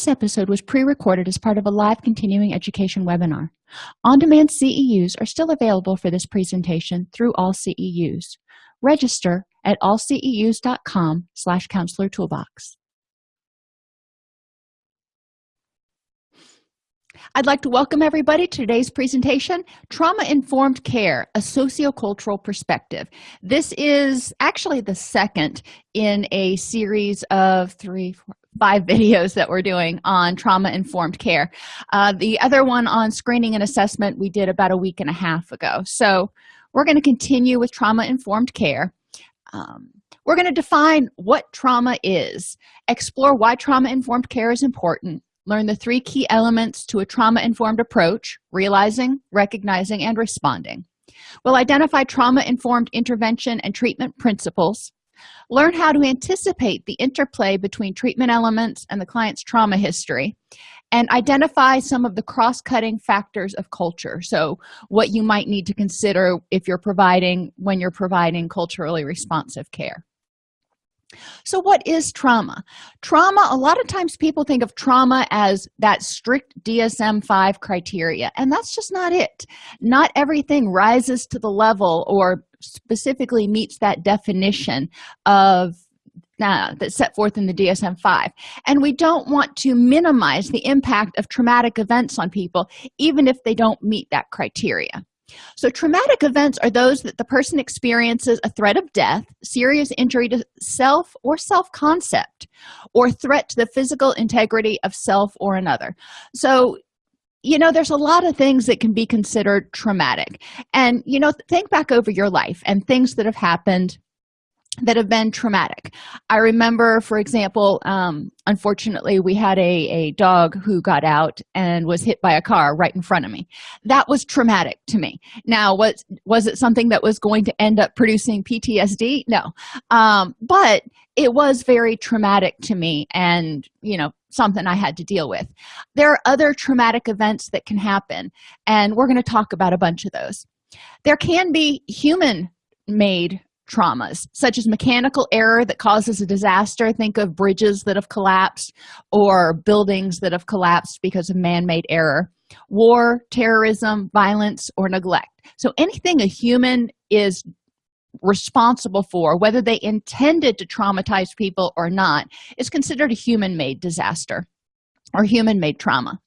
this episode was pre-recorded as part of a live continuing education webinar. On-demand ceus are still available for this presentation through all ceus register at allceus.com slash counselor toolbox. I'd like to welcome everybody to today's presentation, Trauma-Informed Care, a Sociocultural Perspective. This is actually the second in a series of three, four, five videos that we're doing on trauma-informed care. Uh, the other one on screening and assessment we did about a week and a half ago. So we're going to continue with trauma-informed care. Um, we're going to define what trauma is, explore why trauma-informed care is important, learn the three key elements to a trauma-informed approach realizing recognizing and responding we'll identify trauma-informed intervention and treatment principles learn how to anticipate the interplay between treatment elements and the client's trauma history. And identify some of the cross-cutting factors of culture. So what you might need to consider if you're providing when you're providing culturally responsive care. So what is trauma? Trauma a lot of times people think of trauma as that strict dsm-5 criteria and that's just not it. Not everything rises to the level or specifically meets that definition of uh, set forth in the dsm-5 and we don't want to minimize the impact of traumatic events on people even if they don't meet that criteria. So traumatic events are those that the person experiences a threat of death serious injury to self or self-concept or threat to the physical integrity of self or another. So you know there's a lot of things that can be considered traumatic. And you know think back over your life and things that have happened that have been traumatic. I remember for example um, unfortunately we had a, a dog who got out and was hit by a car right in front of me. That was traumatic to me. Now what was it something that was going to end up producing ptsd no. Um, but it was very traumatic to me and you know something i had to deal with. There are other traumatic events that can happen and we're going to talk about a bunch of those. There can be human made traumas such as mechanical error that causes a disaster. Think of bridges that have collapsed or buildings that have collapsed because of man-made error. War terrorism violence or neglect. So anything a human is responsible for whether they intended to traumatize people or not is considered a human-made disaster or human-made trauma.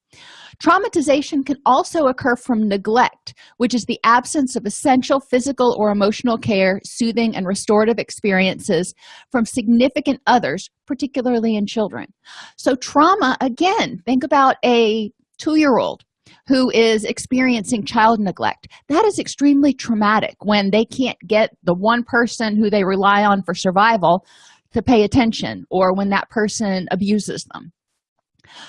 Traumatization can also occur from neglect which is the absence of essential physical or emotional care soothing and restorative experiences from significant others particularly in children. So trauma again think about a two-year-old who is experiencing child neglect. That is extremely traumatic when they can't get the one person who they rely on for survival to pay attention or when that person abuses them.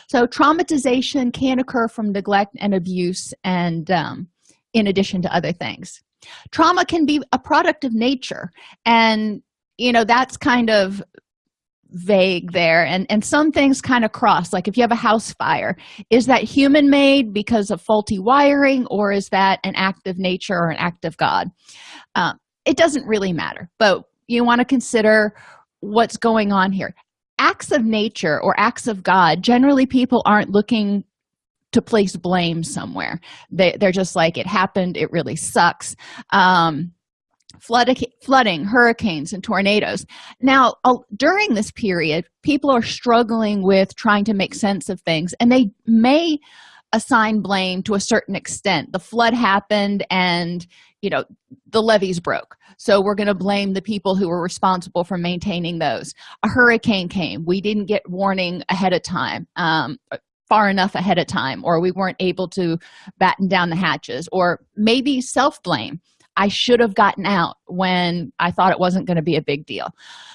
So traumatization can occur from neglect and abuse and um, in addition to other things. Trauma can be a product of nature and you know that's kind of vague there. And and some things kind of cross like if you have a house fire is that human made because of faulty wiring or is that an act of nature or an act of god? Um, it doesn't really matter but you want to consider what's going on here. Acts of nature or acts of god generally people aren't looking to place blame somewhere. They, they're just like it happened it really sucks. Um, flooding, flooding hurricanes and tornadoes. Now during this period people are struggling with trying to make sense of things and they may assign blame to a certain extent. The flood happened and you know the levees broke. So we're going to blame the people who were responsible for maintaining those. A hurricane came. We didn't get warning ahead of time um, far enough ahead of time or we weren't able to batten down the hatches or maybe self-blame i should have gotten out when i thought it wasn't going to be a big deal.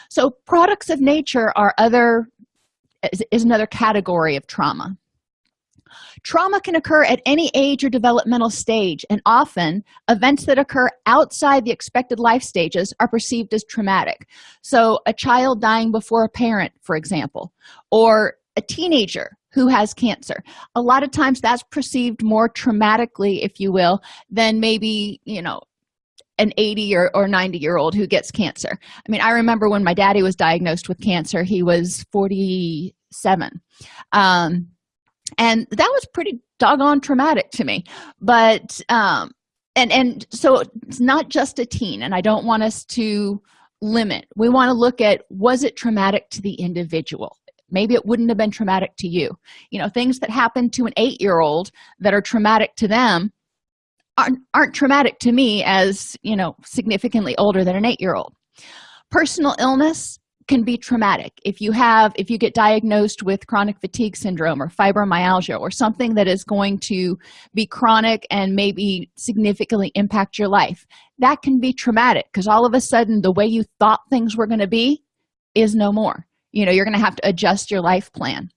So products of nature are other is, is another category of trauma. Trauma can occur at any age or developmental stage and often events that occur outside the expected life stages are perceived as traumatic. So a child dying before a parent for example or a teenager who has cancer. A lot of times that's perceived more traumatically if you will than maybe you know an 80 or, or 90 year old who gets cancer. I mean i remember when my daddy was diagnosed with cancer he was 47 um, and that was pretty doggone traumatic to me. But um, and and so it's not just a teen and i don't want us to limit. We want to look at was it traumatic to the individual? Maybe it wouldn't have been traumatic to you. You know things that happen to an eight-year-old that are traumatic to them aren't, aren't traumatic to me as you know significantly older than an eight-year-old. Personal illness can be traumatic. If you have if you get diagnosed with chronic fatigue syndrome or fibromyalgia or something that is going to be chronic and maybe significantly impact your life that can be traumatic because all of a sudden the way you thought things were going to be is no more. You know you're going to have to adjust your life plan.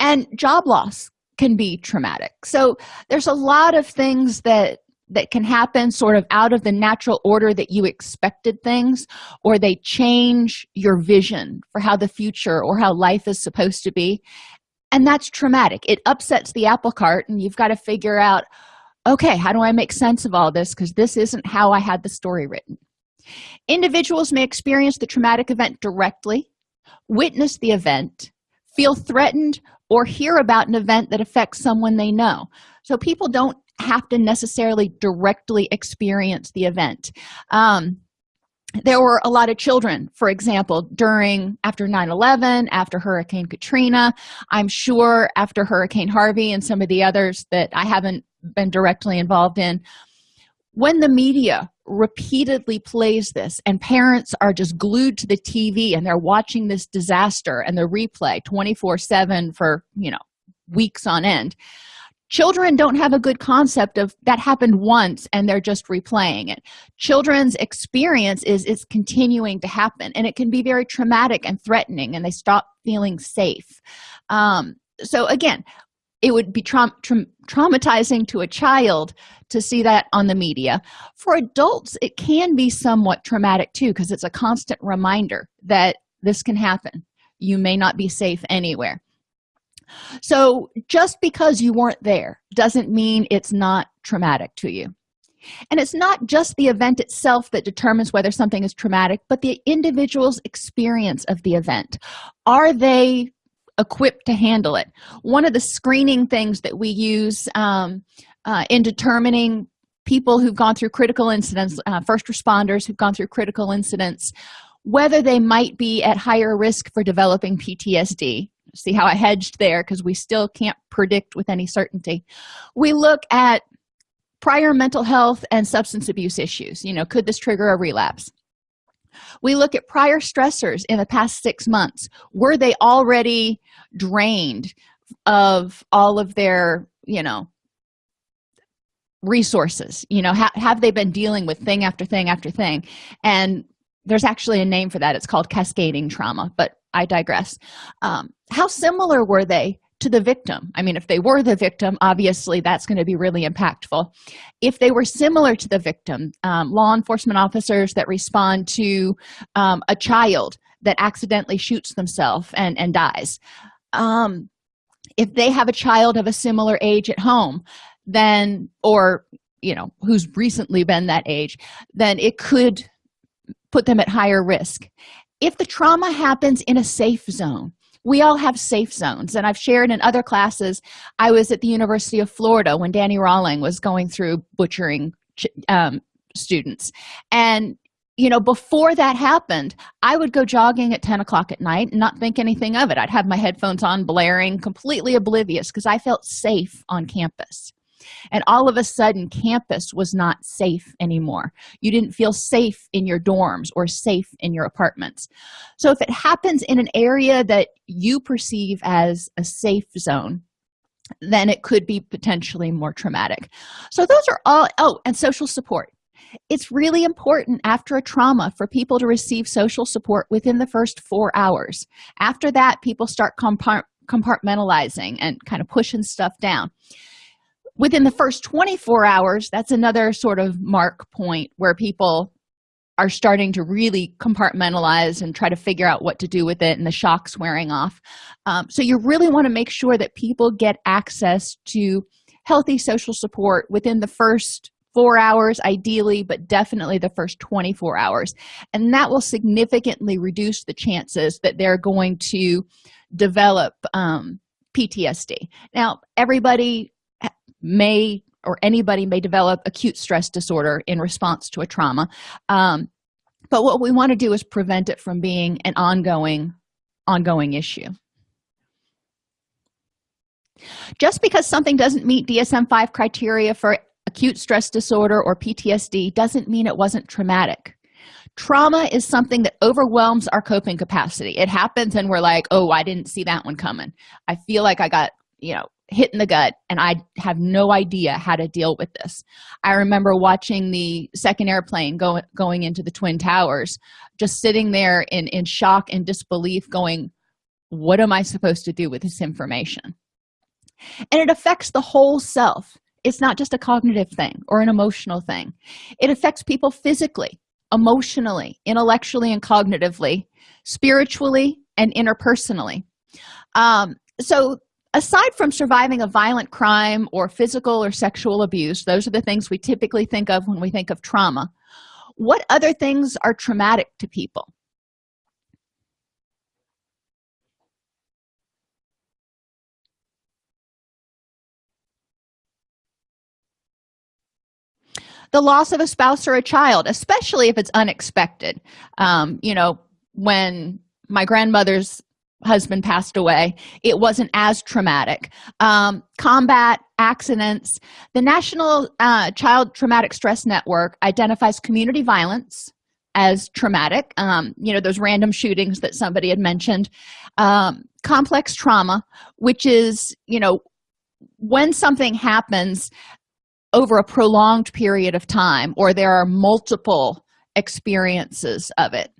And job loss can be traumatic. So there's a lot of things that that can happen sort of out of the natural order that you expected things or they change your vision for how the future or how life is supposed to be. And that's traumatic. It upsets the apple cart and you've got to figure out okay how do i make sense of all this? Because this isn't how i had the story written. Individuals may experience the traumatic event directly witness the event feel threatened or hear about an event that affects someone they know. So people don't have to necessarily directly experience the event. Um, there were a lot of children for example during after 9-11 after hurricane katrina. I'm sure after hurricane harvey and some of the others that i haven't been directly involved in when the media repeatedly plays this and parents are just glued to the tv and they're watching this disaster and the replay 24 7 for you know weeks on end. Children don't have a good concept of that happened once and they're just replaying it. Children's experience is it's continuing to happen and it can be very traumatic and threatening and they stop feeling safe. Um, so again it would be tra tra traumatizing to a child to see that on the media. For adults it can be somewhat traumatic too because it's a constant reminder that this can happen. You may not be safe anywhere. So just because you weren't there doesn't mean it's not traumatic to you. And it's not just the event itself that determines whether something is traumatic but the individual's experience of the event. Are they equipped to handle it. One of the screening things that we use um, uh, in determining people who've gone through critical incidents uh, first responders who've gone through critical incidents whether they might be at higher risk for developing ptsd see how i hedged there because we still can't predict with any certainty. We look at prior mental health and substance abuse issues you know could this trigger a relapse? We look at prior stressors in the past six months. Were they already drained of all of their you know resources you know ha have they been dealing with thing after thing after thing? And there's actually a name for that. It's called cascading trauma but i digress. Um, how similar were they to the victim? I mean if they were the victim obviously that's going to be really impactful. If they were similar to the victim um, law enforcement officers that respond to um, a child that accidentally shoots themselves and and dies um, if they have a child of a similar age at home then or you know who's recently been that age then it could put them at higher risk. If the trauma happens in a safe zone we all have safe zones and i've shared in other classes i was at the university of florida when Danny Rolling was going through butchering um, students and you know before that happened i would go jogging at 10 o'clock at night and not think anything of it. I'd have my headphones on blaring completely oblivious because i felt safe on campus. And all of a sudden campus was not safe anymore. You didn't feel safe in your dorms or safe in your apartments. So if it happens in an area that you perceive as a safe zone then it could be potentially more traumatic. So those are all oh and social support it's really important after a trauma for people to receive social support within the first four hours. After that people start compartmentalizing and kind of pushing stuff down. Within the first 24 hours that's another sort of mark point where people are starting to really compartmentalize and try to figure out what to do with it and the shocks wearing off. Um, so you really want to make sure that people get access to healthy social support within the first four hours ideally but definitely the first 24 hours. And that will significantly reduce the chances that they're going to develop um, ptsd now everybody may or anybody may develop acute stress disorder in response to a trauma um, but what we want to do is prevent it from being an ongoing ongoing issue. Just because something doesn't meet dsm-5 criteria for acute stress disorder or ptsd doesn't mean it wasn't traumatic. Trauma is something that overwhelms our coping capacity. It happens and we're like oh i didn't see that one coming. I feel like i got you know hit in the gut and i have no idea how to deal with this. I remember watching the second airplane go, going into the twin towers just sitting there in in shock and disbelief going what am i supposed to do with this information? And it affects the whole self it's not just a cognitive thing or an emotional thing. It affects people physically emotionally intellectually and cognitively spiritually and interpersonally. Um, so aside from surviving a violent crime or physical or sexual abuse those are the things we typically think of when we think of trauma. What other things are traumatic to people the loss of a spouse or a child especially if it's unexpected. Um, you know when my grandmother's husband passed away it wasn't as traumatic. Um, combat accidents. The national uh, child traumatic stress network identifies community violence as traumatic. Um, you know those random shootings that somebody had mentioned. Um, complex trauma which is you know when something happens over a prolonged period of time or there are multiple experiences of it.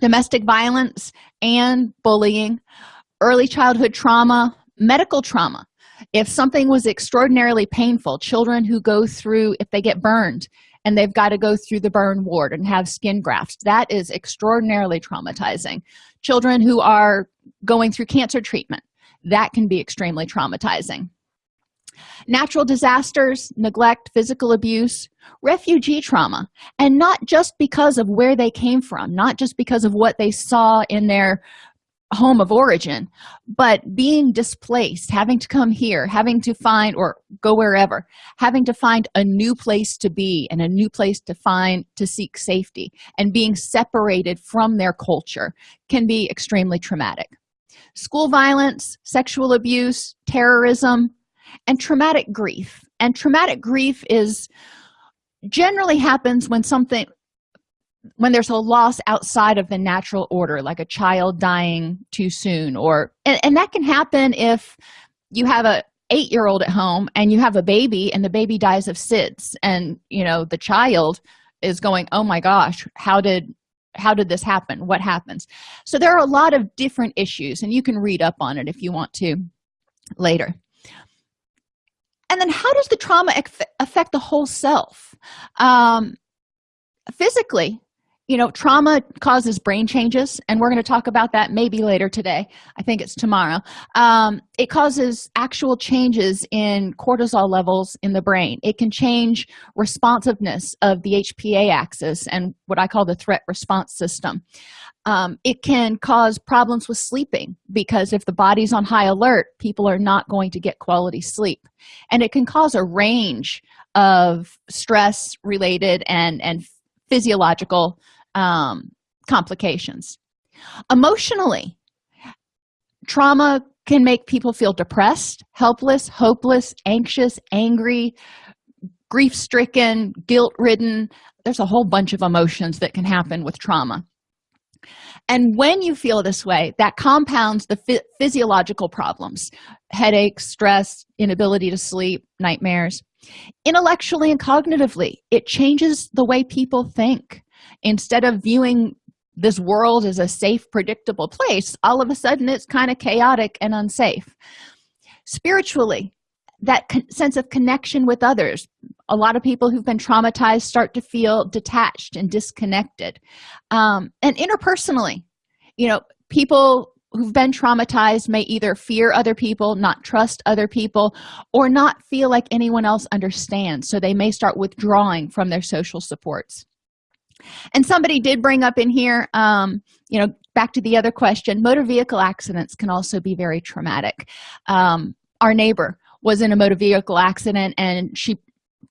Domestic violence and bullying early childhood trauma medical trauma. If something was extraordinarily painful children who go through if they get burned and they've got to go through the burn ward and have skin grafts that is extraordinarily traumatizing. Children who are going through cancer treatment that can be extremely traumatizing natural disasters neglect physical abuse refugee trauma. And not just because of where they came from not just because of what they saw in their home of origin but being displaced having to come here having to find or go wherever having to find a new place to be and a new place to find to seek safety. And being separated from their culture can be extremely traumatic. School violence sexual abuse terrorism and traumatic grief. And traumatic grief is generally happens when something when there's a loss outside of the natural order like a child dying too soon or and, and that can happen if you have a eight-year-old at home and you have a baby and the baby dies of sids and you know the child is going oh my gosh how did how did this happen? What happens? So there are a lot of different issues and you can read up on it if you want to later and then how does the trauma affect the whole self? Um, physically you know trauma causes brain changes and we're going to talk about that maybe later today. I think it's tomorrow. Um, it causes actual changes in cortisol levels in the brain. It can change responsiveness of the hpa axis and what i call the threat response system. Um, it can cause problems with sleeping because if the body's on high alert people are not going to get quality sleep. And it can cause a range of stress related and and physiological um, complications. Emotionally trauma can make people feel depressed helpless hopeless anxious angry grief-stricken guilt-ridden. There's a whole bunch of emotions that can happen with trauma. And when you feel this way that compounds the physiological problems. Headaches stress inability to sleep nightmares. Intellectually and cognitively it changes the way people think instead of viewing this world as a safe predictable place all of a sudden it's kind of chaotic and unsafe. Spiritually that sense of connection with others. A lot of people who've been traumatized start to feel detached and disconnected. Um, and interpersonally you know people who've been traumatized may either fear other people not trust other people or not feel like anyone else understands so they may start withdrawing from their social supports and somebody did bring up in here um, you know back to the other question motor vehicle accidents can also be very traumatic. Um, our neighbor was in a motor vehicle accident and she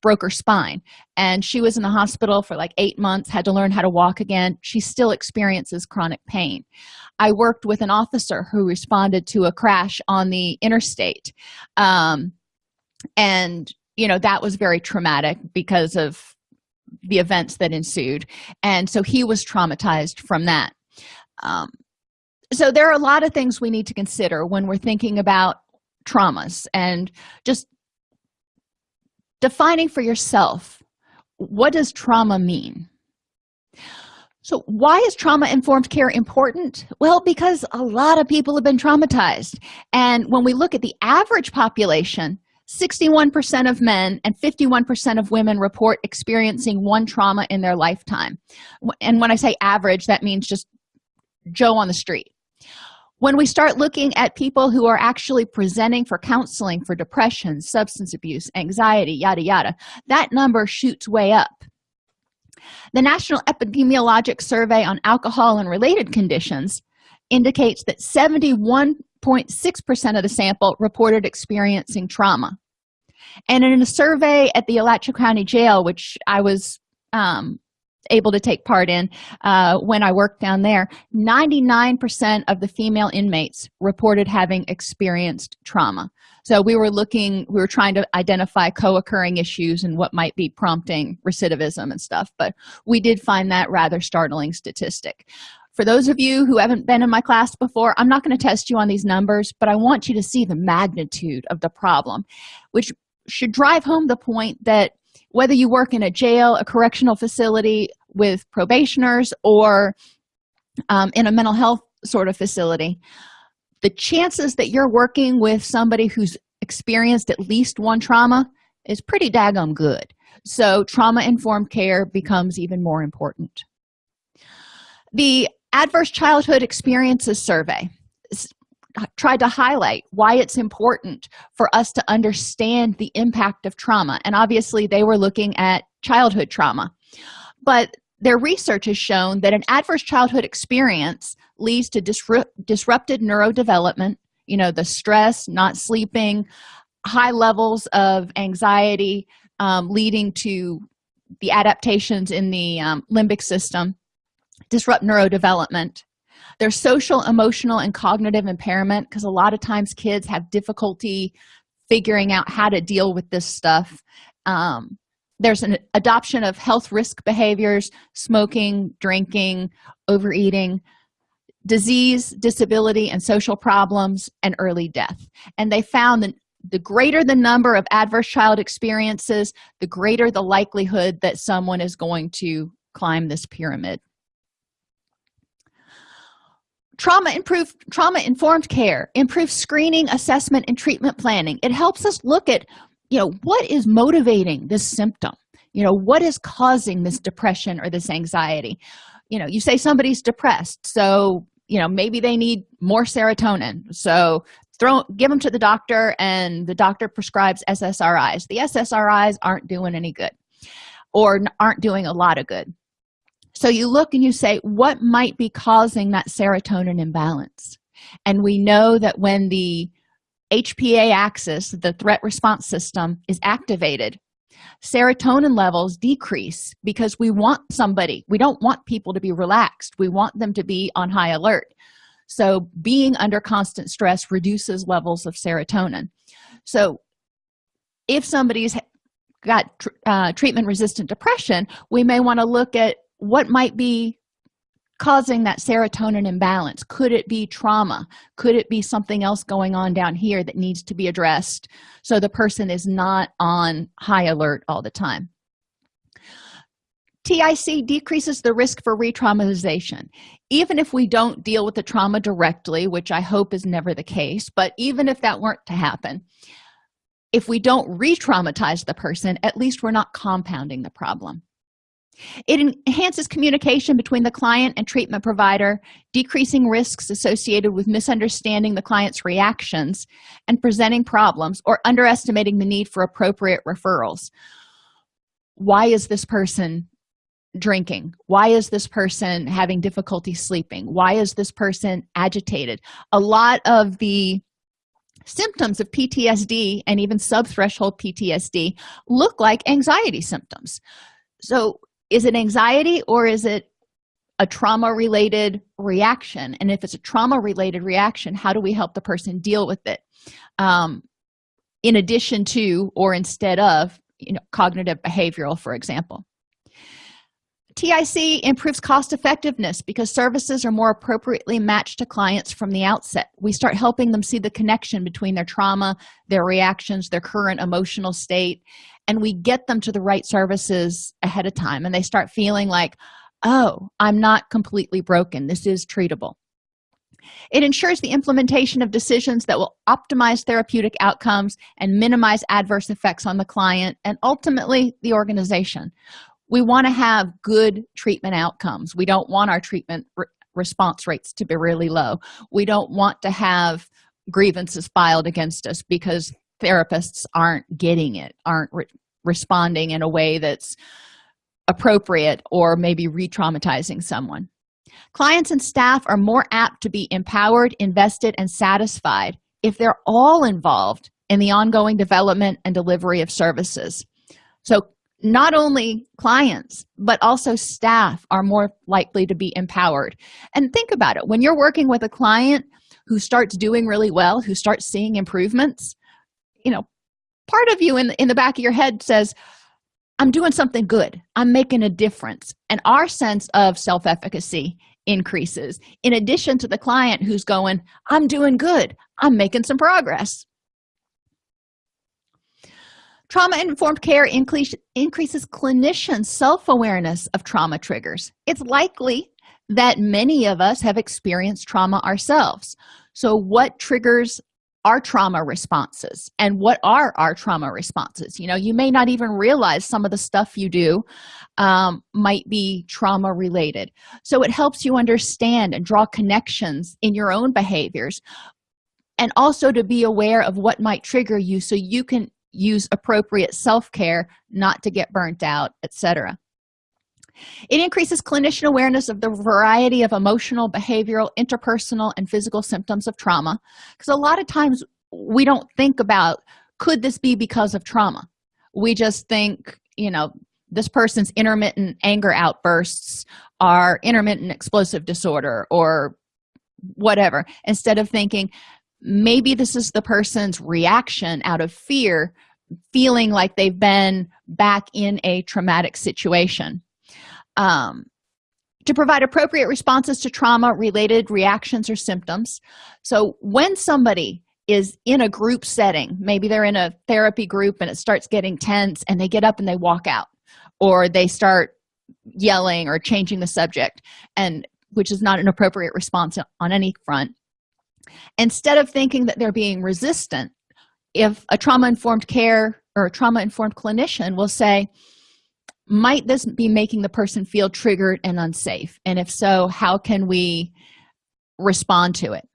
broke her spine. And she was in the hospital for like eight months had to learn how to walk again. She still experiences chronic pain. I worked with an officer who responded to a crash on the interstate. Um, and you know that was very traumatic because of the events that ensued. And so he was traumatized from that. Um, so there are a lot of things we need to consider when we're thinking about traumas and just defining for yourself what does trauma mean? So why is trauma informed care important? Well because a lot of people have been traumatized. And when we look at the average population 61% of men and 51% of women report experiencing one trauma in their lifetime. And when I say average, that means just Joe on the street. When we start looking at people who are actually presenting for counseling for depression, substance abuse, anxiety, yada, yada, that number shoots way up. The National Epidemiologic Survey on Alcohol and Related Conditions indicates that 71 6.6% of the sample reported experiencing trauma. And in a survey at the Alachua County Jail, which I was um, able to take part in uh, when I worked down there, 99% of the female inmates reported having experienced trauma. So we were looking, we were trying to identify co occurring issues and what might be prompting recidivism and stuff, but we did find that rather startling statistic for those of you who haven't been in my class before i'm not going to test you on these numbers but i want you to see the magnitude of the problem which should drive home the point that whether you work in a jail a correctional facility with probationers or um, in a mental health sort of facility the chances that you're working with somebody who's experienced at least one trauma is pretty daggum good. So trauma informed care becomes even more important. The adverse childhood experiences survey tried to highlight why it's important for us to understand the impact of trauma. And obviously they were looking at childhood trauma. But their research has shown that an adverse childhood experience leads to disrupt, disrupted neurodevelopment you know the stress not sleeping high levels of anxiety um, leading to the adaptations in the um, limbic system disrupt neurodevelopment. There's social emotional and cognitive impairment because a lot of times kids have difficulty figuring out how to deal with this stuff. Um, there's an adoption of health risk behaviors smoking drinking overeating disease disability and social problems and early death. And they found that the greater the number of adverse child experiences the greater the likelihood that someone is going to climb this pyramid trauma improved trauma informed care improves screening assessment and treatment planning. It helps us look at you know what is motivating this symptom? You know what is causing this depression or this anxiety? You know you say somebody's depressed so you know maybe they need more serotonin. So throw give them to the doctor and the doctor prescribes ssris the ssris aren't doing any good or aren't doing a lot of good so you look and you say what might be causing that serotonin imbalance? And we know that when the hpa axis the threat response system is activated serotonin levels decrease because we want somebody we don't want people to be relaxed. We want them to be on high alert. So being under constant stress reduces levels of serotonin. So if somebody's got uh, treatment resistant depression we may want to look at what might be causing that serotonin imbalance? Could it be trauma? Could it be something else going on down here that needs to be addressed so the person is not on high alert all the time? Tic decreases the risk for re-traumatization. Even if we don't deal with the trauma directly which i hope is never the case but even if that weren't to happen if we don't re-traumatize the person at least we're not compounding the problem it enhances communication between the client and treatment provider decreasing risks associated with misunderstanding the client's reactions and presenting problems or underestimating the need for appropriate referrals. Why is this person drinking? Why is this person having difficulty sleeping? Why is this person agitated? A lot of the symptoms of ptsd and even subthreshold ptsd look like anxiety symptoms. So is it anxiety or is it a trauma related reaction? And if it's a trauma related reaction how do we help the person deal with it? Um, in addition to or instead of you know cognitive behavioral for example. Tic improves cost effectiveness because services are more appropriately matched to clients from the outset. We start helping them see the connection between their trauma their reactions their current emotional state and we get them to the right services ahead of time and they start feeling like oh i'm not completely broken. This is treatable. It ensures the implementation of decisions that will optimize therapeutic outcomes and minimize adverse effects on the client and ultimately the organization. We want to have good treatment outcomes. We don't want our treatment re response rates to be really low. We don't want to have grievances filed against us because therapists aren't getting it aren't re responding in a way that's appropriate or maybe re-traumatizing someone. Clients and staff are more apt to be empowered invested and satisfied if they're all involved in the ongoing development and delivery of services. So not only clients but also staff are more likely to be empowered. And think about it when you're working with a client who starts doing really well who starts seeing improvements you know part of you in the, in the back of your head says i'm doing something good. I'm making a difference. And our sense of self-efficacy increases in addition to the client who's going i'm doing good. I'm making some progress. Trauma-informed care increase, increases clinician self-awareness of trauma triggers. It's likely that many of us have experienced trauma ourselves. So what triggers our trauma responses and what are our trauma responses? You know you may not even realize some of the stuff you do um, might be trauma related. So it helps you understand and draw connections in your own behaviors and also to be aware of what might trigger you so you can use appropriate self-care not to get burnt out etc it increases clinician awareness of the variety of emotional behavioral interpersonal and physical symptoms of trauma. Because a lot of times we don't think about could this be because of trauma? We just think you know this person's intermittent anger outbursts are intermittent explosive disorder or whatever instead of thinking maybe this is the person's reaction out of fear feeling like they've been back in a traumatic situation um, to provide appropriate responses to trauma related reactions or symptoms. So when somebody is in a group setting maybe they're in a therapy group and it starts getting tense and they get up and they walk out or they start yelling or changing the subject and which is not an appropriate response on any front instead of thinking that they're being resistant if a trauma-informed care or a trauma-informed clinician will say might this be making the person feel triggered and unsafe? And if so how can we respond to it?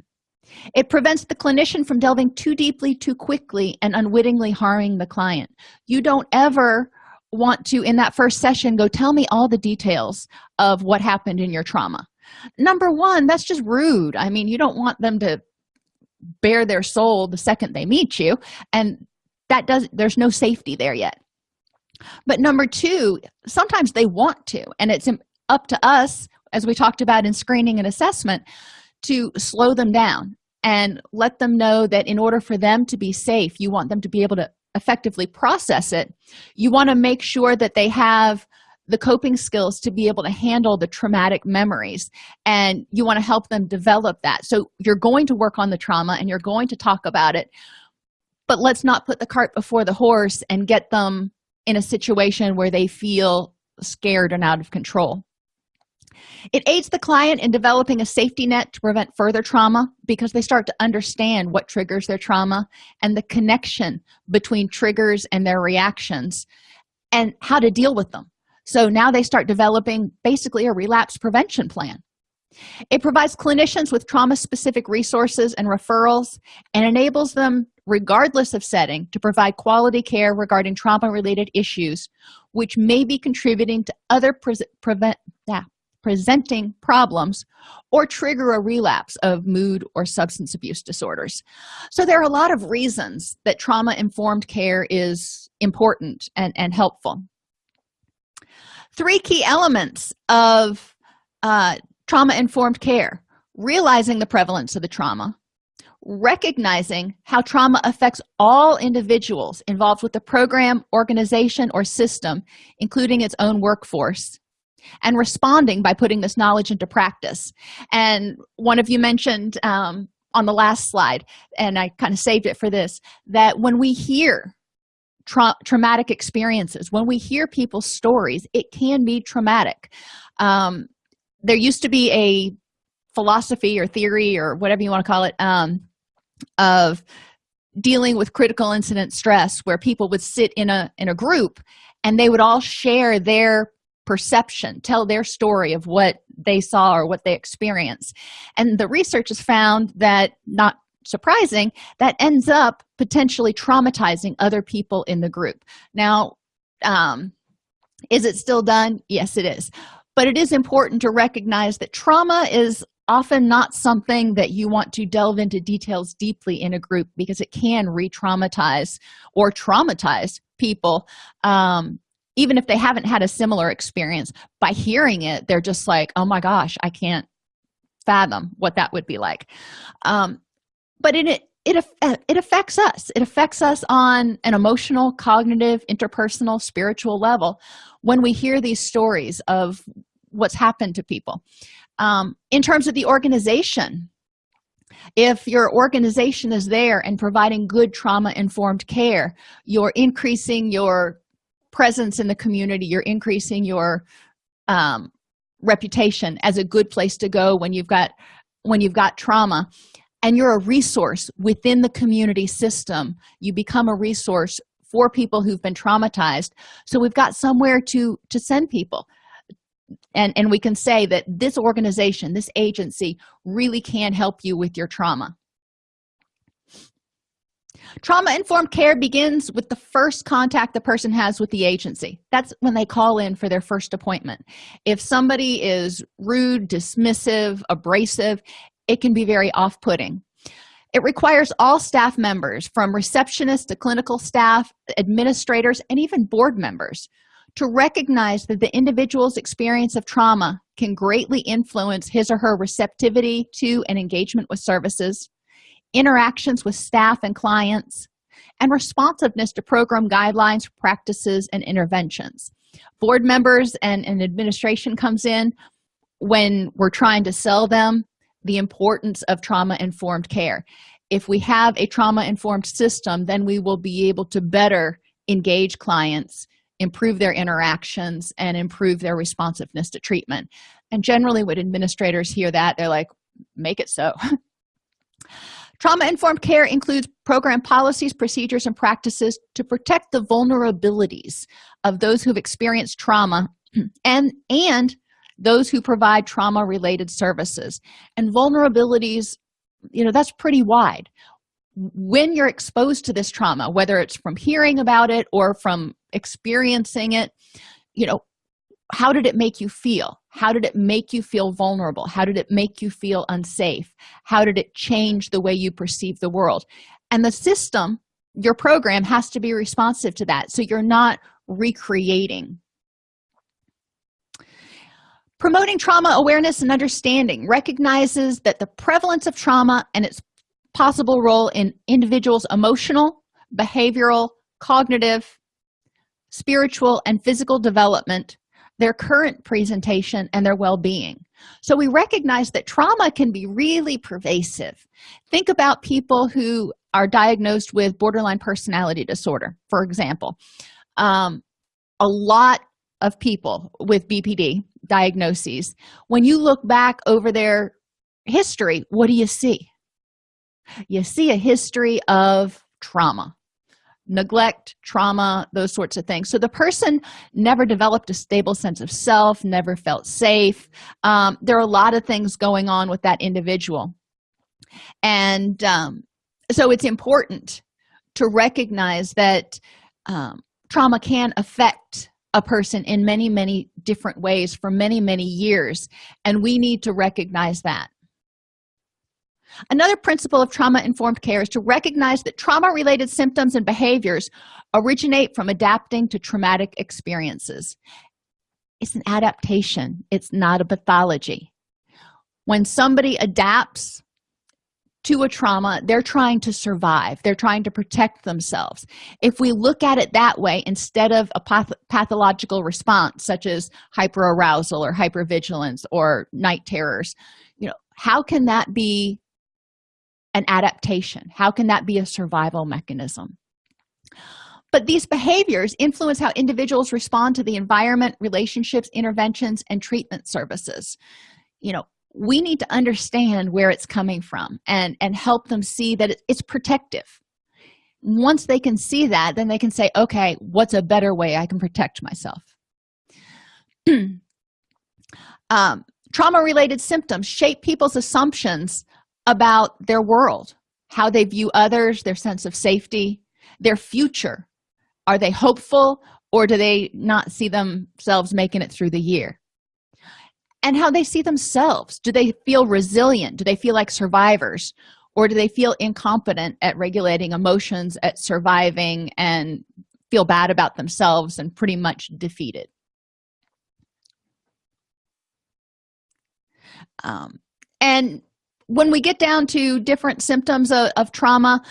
It prevents the clinician from delving too deeply too quickly and unwittingly harming the client. You don't ever want to in that first session go tell me all the details of what happened in your trauma. Number one that's just rude. I mean you don't want them to bare their soul the second they meet you and that does there's no safety there yet but number two sometimes they want to and it's up to us as we talked about in screening and assessment to slow them down and let them know that in order for them to be safe you want them to be able to effectively process it. You want to make sure that they have the coping skills to be able to handle the traumatic memories and you want to help them develop that. So you're going to work on the trauma and you're going to talk about it but let's not put the cart before the horse and get them in a situation where they feel scared and out of control. It aids the client in developing a safety net to prevent further trauma because they start to understand what triggers their trauma and the connection between triggers and their reactions and how to deal with them. So now they start developing basically a relapse prevention plan it provides clinicians with trauma-specific resources and referrals and enables them regardless of setting to provide quality care regarding trauma-related issues which may be contributing to other pre prevent, yeah, presenting problems or trigger a relapse of mood or substance abuse disorders. So there are a lot of reasons that trauma-informed care is important and, and helpful. Three key elements of uh, trauma-informed care realizing the prevalence of the trauma recognizing how trauma affects all individuals involved with the program organization or system including its own workforce and responding by putting this knowledge into practice. And one of you mentioned um, on the last slide and i kind of saved it for this that when we hear tra traumatic experiences when we hear people's stories it can be traumatic. Um, there used to be a philosophy or theory or whatever you want to call it um, of dealing with critical incident stress where people would sit in a in a group and they would all share their perception tell their story of what they saw or what they experienced. And the research has found that not surprising that ends up potentially traumatizing other people in the group. Now um is it still done? Yes it is but it is important to recognize that trauma is often not something that you want to delve into details deeply in a group because it can re-traumatize or traumatize people um, even if they haven't had a similar experience. By hearing it they're just like oh my gosh i can't fathom what that would be like. Um, but in it it, it affects us. It affects us on an emotional cognitive interpersonal spiritual level when we hear these stories of what's happened to people. Um, in terms of the organization if your organization is there and providing good trauma informed care you're increasing your presence in the community you're increasing your um, reputation as a good place to go when you've got when you've got trauma and you're a resource within the community system you become a resource for people who've been traumatized. So we've got somewhere to to send people. And and we can say that this organization this agency really can help you with your trauma. Trauma informed care begins with the first contact the person has with the agency. That's when they call in for their first appointment. If somebody is rude dismissive abrasive it can be very off-putting. It requires all staff members from receptionists to clinical staff administrators and even board members to recognize that the individual's experience of trauma can greatly influence his or her receptivity to and engagement with services interactions with staff and clients and responsiveness to program guidelines practices and interventions. Board members and, and administration comes in when we're trying to sell them the importance of trauma-informed care. If we have a trauma-informed system then we will be able to better engage clients improve their interactions and improve their responsiveness to treatment. And generally when administrators hear that they're like make it so. Trauma-informed care includes program policies procedures and practices to protect the vulnerabilities of those who've experienced trauma and and those who provide trauma related services. And vulnerabilities you know that's pretty wide. When you're exposed to this trauma whether it's from hearing about it or from experiencing it you know how did it make you feel? How did it make you feel vulnerable? How did it make you feel unsafe? How did it change the way you perceive the world? And the system your program has to be responsive to that. So you're not recreating promoting trauma awareness and understanding recognizes that the prevalence of trauma and its possible role in individuals emotional behavioral cognitive spiritual and physical development their current presentation and their well-being. So we recognize that trauma can be really pervasive. Think about people who are diagnosed with borderline personality disorder for example. Um, a lot of people with bpd diagnoses. When you look back over their history what do you see? You see a history of trauma neglect trauma those sorts of things. So the person never developed a stable sense of self never felt safe. Um, there are a lot of things going on with that individual. And um, so it's important to recognize that um, trauma can affect a person in many many different ways for many many years and we need to recognize that. Another principle of trauma-informed care is to recognize that trauma-related symptoms and behaviors originate from adapting to traumatic experiences. It's an adaptation. It's not a pathology. When somebody adapts to a trauma they're trying to survive. They're trying to protect themselves. If we look at it that way instead of a path pathological response such as hyperarousal or hypervigilance or night terrors you know how can that be an adaptation? How can that be a survival mechanism? But these behaviors influence how individuals respond to the environment relationships interventions and treatment services. You know we need to understand where it's coming from and and help them see that it's protective. Once they can see that then they can say okay what's a better way i can protect myself? Um, trauma related symptoms shape people's assumptions about their world how they view others their sense of safety their future. Are they hopeful or do they not see themselves making it through the year and how they see themselves. Do they feel resilient? Do they feel like survivors? Or do they feel incompetent at regulating emotions at surviving and feel bad about themselves and pretty much defeated? Um, and when we get down to different symptoms of, of trauma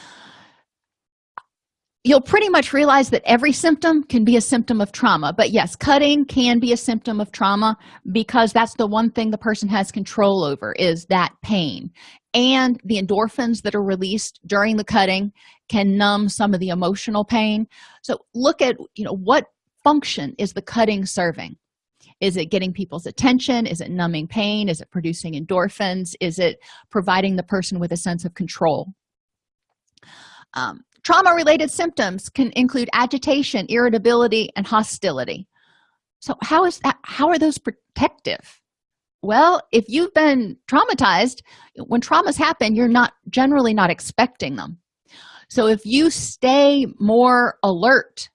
you'll pretty much realize that every symptom can be a symptom of trauma. But yes cutting can be a symptom of trauma because that's the one thing the person has control over is that pain. And the endorphins that are released during the cutting can numb some of the emotional pain. So look at you know what function is the cutting serving? Is it getting people's attention? Is it numbing pain? Is it producing endorphins? Is it providing the person with a sense of control? Um, trauma related symptoms can include agitation irritability and hostility. So how is that how are those protective? Well if you've been traumatized when traumas happen you're not generally not expecting them. So if you stay more alert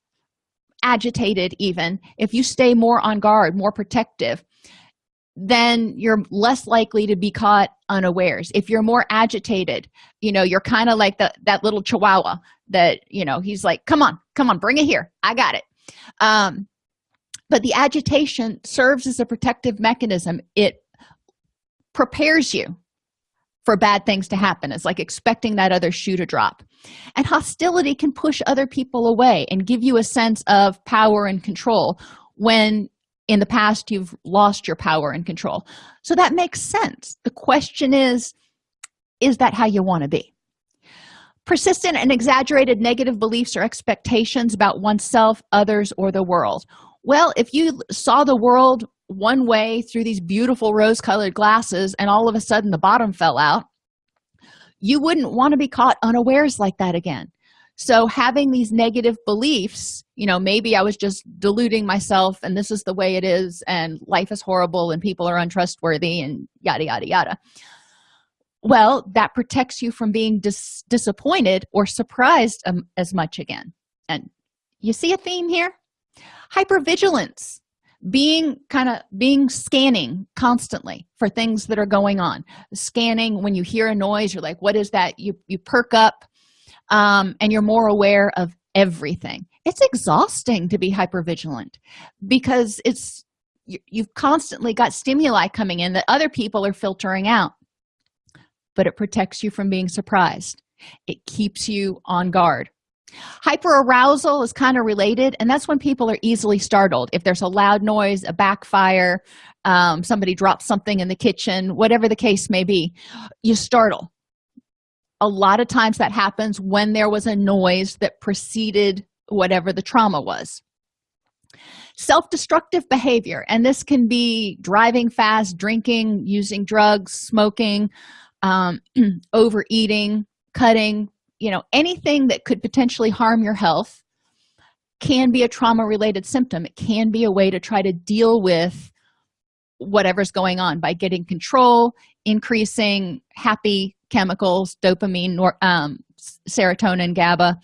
agitated even if you stay more on guard more protective then you're less likely to be caught unawares. If you're more agitated you know you're kind of like the, that little chihuahua that you know he's like come on come on bring it here. I got it. Um but the agitation serves as a protective mechanism. It prepares you for bad things to happen. It's like expecting that other shoe to drop. And hostility can push other people away and give you a sense of power and control when in the past you've lost your power and control. So that makes sense. The question is is that how you want to be? Persistent and exaggerated negative beliefs or expectations about oneself others or the world. Well if you saw the world one way through these beautiful rose-colored glasses and all of a sudden the bottom fell out you wouldn't want to be caught unawares like that again so having these negative beliefs you know maybe i was just deluding myself and this is the way it is and life is horrible and people are untrustworthy and yada yada yada. Well that protects you from being dis disappointed or surprised um, as much again. And you see a theme here? Hypervigilance. Being kind of being scanning constantly for things that are going on. Scanning when you hear a noise you're like what is that? You you perk up um, and you're more aware of everything. It's exhausting to be hypervigilant because it's you've constantly got stimuli coming in that other people are filtering out. But it protects you from being surprised. It keeps you on guard. Hyperarousal is kind of related and that's when people are easily startled. If there's a loud noise a backfire um, somebody drops something in the kitchen whatever the case may be you startle a lot of times that happens when there was a noise that preceded whatever the trauma was. Self-destructive behavior and this can be driving fast drinking using drugs smoking um, overeating cutting you know anything that could potentially harm your health can be a trauma related symptom. It can be a way to try to deal with whatever's going on by getting control increasing happy chemicals dopamine nor, um, serotonin gaba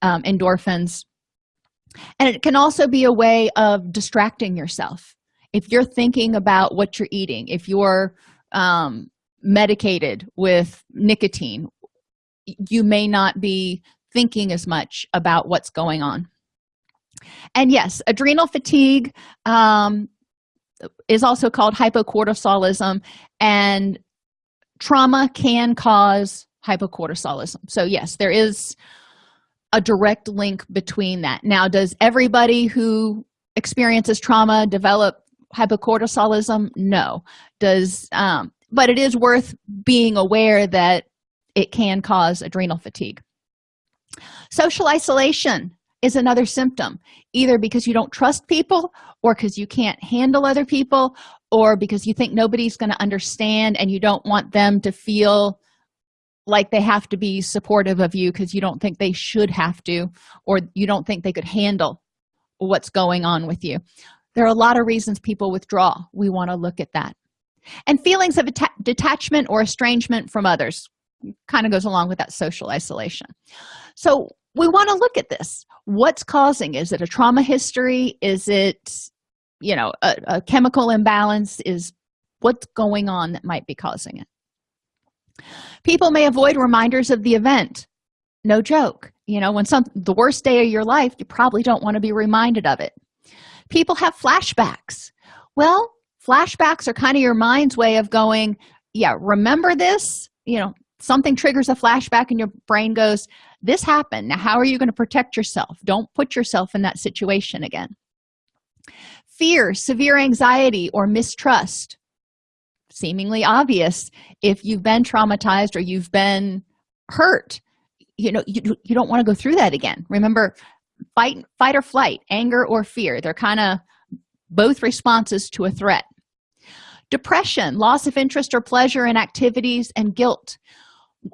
um, endorphins. And it can also be a way of distracting yourself. If you're thinking about what you're eating if you're um, medicated with nicotine you may not be thinking as much about what's going on. And yes adrenal fatigue um, is also called hypocortisolism and trauma can cause hypocortisolism. So yes there is a direct link between that. Now does everybody who experiences trauma develop hypocortisolism? No. Does um, but it is worth being aware that it can cause adrenal fatigue. Social isolation is another symptom either because you don't trust people or because you can't handle other people or because you think nobody's going to understand and you don't want them to feel like they have to be supportive of you because you don't think they should have to or you don't think they could handle what's going on with you. There are a lot of reasons people withdraw. We want to look at that. And feelings of detachment or estrangement from others kind of goes along with that social isolation. So we want to look at this. What's causing? Is it a trauma history? Is it you know a, a chemical imbalance is what's going on that might be causing it. People may avoid reminders of the event. No joke. You know when some the worst day of your life you probably don't want to be reminded of it. People have flashbacks. Well flashbacks are kind of your mind's way of going yeah remember this? You know something triggers a flashback and your brain goes this happened. Now how are you going to protect yourself? Don't put yourself in that situation again fear severe anxiety or mistrust. Seemingly obvious if you've been traumatized or you've been hurt. You know you, you don't want to go through that again. Remember fight fight or flight anger or fear they're kind of both responses to a threat. Depression loss of interest or pleasure in activities and guilt.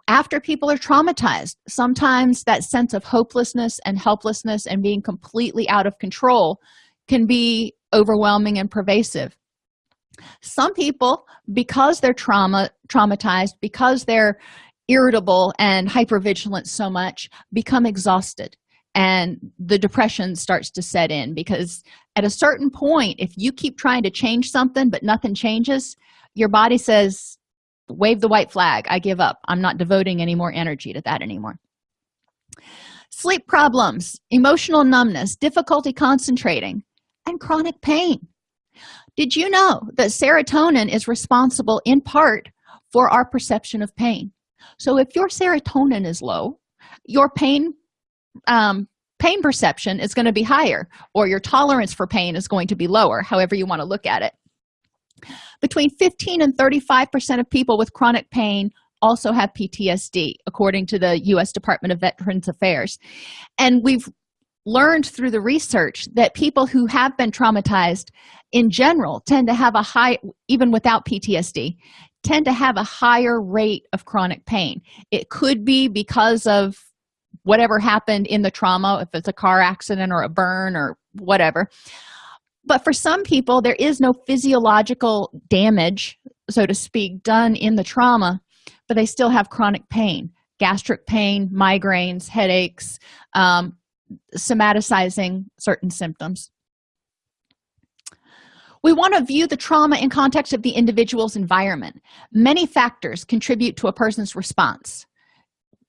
After people are traumatized sometimes that sense of hopelessness and helplessness and being completely out of control can be overwhelming and pervasive. Some people because they're trauma traumatized because they're irritable and hypervigilant so much become exhausted and the depression starts to set in because at a certain point if you keep trying to change something but nothing changes your body says wave the white flag. I give up. I'm not devoting any more energy to that anymore. Sleep problems emotional numbness difficulty concentrating and chronic pain. Did you know that serotonin is responsible in part for our perception of pain? So if your serotonin is low your pain um, pain perception is going to be higher or your tolerance for pain is going to be lower however you want to look at it. Between 15 and 35 percent of people with chronic pain also have ptsd according to the u.s department of veterans affairs. And we've learned through the research that people who have been traumatized in general tend to have a high even without ptsd tend to have a higher rate of chronic pain. It could be because of whatever happened in the trauma if it's a car accident or a burn or whatever. But for some people there is no physiological damage so to speak done in the trauma but they still have chronic pain gastric pain migraines headaches um, somaticizing certain symptoms. We want to view the trauma in context of the individual's environment. Many factors contribute to a person's response.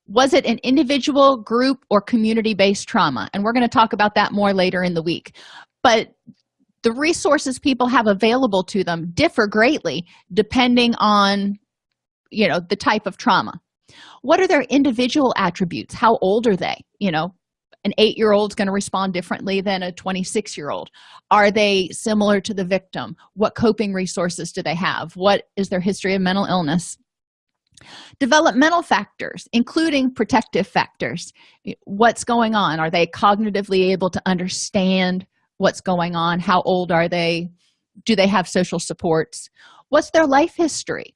Was it an individual group or community-based trauma? And we're going to talk about that more later in the week. But the resources people have available to them differ greatly depending on you know the type of trauma. What are their individual attributes? How old are they? You know an eight-year-old is going to respond differently than a 26 year old are they similar to the victim? What coping resources do they have? What is their history of mental illness? Developmental factors including protective factors. What's going on? Are they cognitively able to understand what's going on? How old are they? Do they have social supports? What's their life history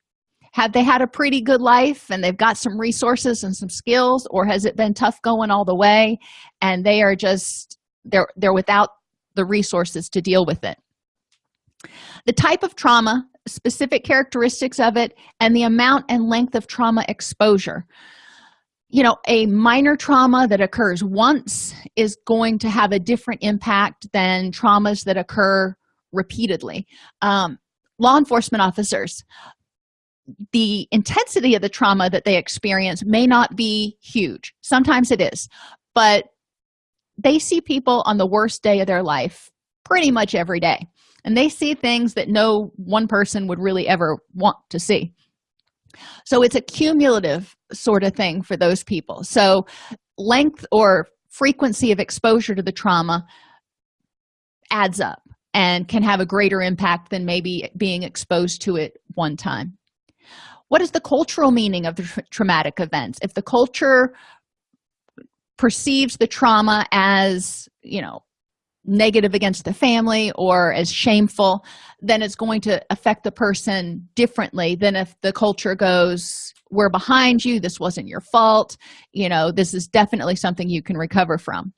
have they had a pretty good life and they've got some resources and some skills or has it been tough going all the way and they are just they're they're without the resources to deal with it? The type of trauma specific characteristics of it and the amount and length of trauma exposure. You know a minor trauma that occurs once is going to have a different impact than traumas that occur repeatedly. Um, law enforcement officers the intensity of the trauma that they experience may not be huge. Sometimes it is. But they see people on the worst day of their life pretty much every day. And they see things that no one person would really ever want to see. So it's a cumulative sort of thing for those people. So length or frequency of exposure to the trauma adds up and can have a greater impact than maybe being exposed to it one time what is the cultural meaning of the tra traumatic events? If the culture perceives the trauma as you know negative against the family or as shameful then it's going to affect the person differently than if the culture goes we're behind you. This wasn't your fault. You know this is definitely something you can recover from.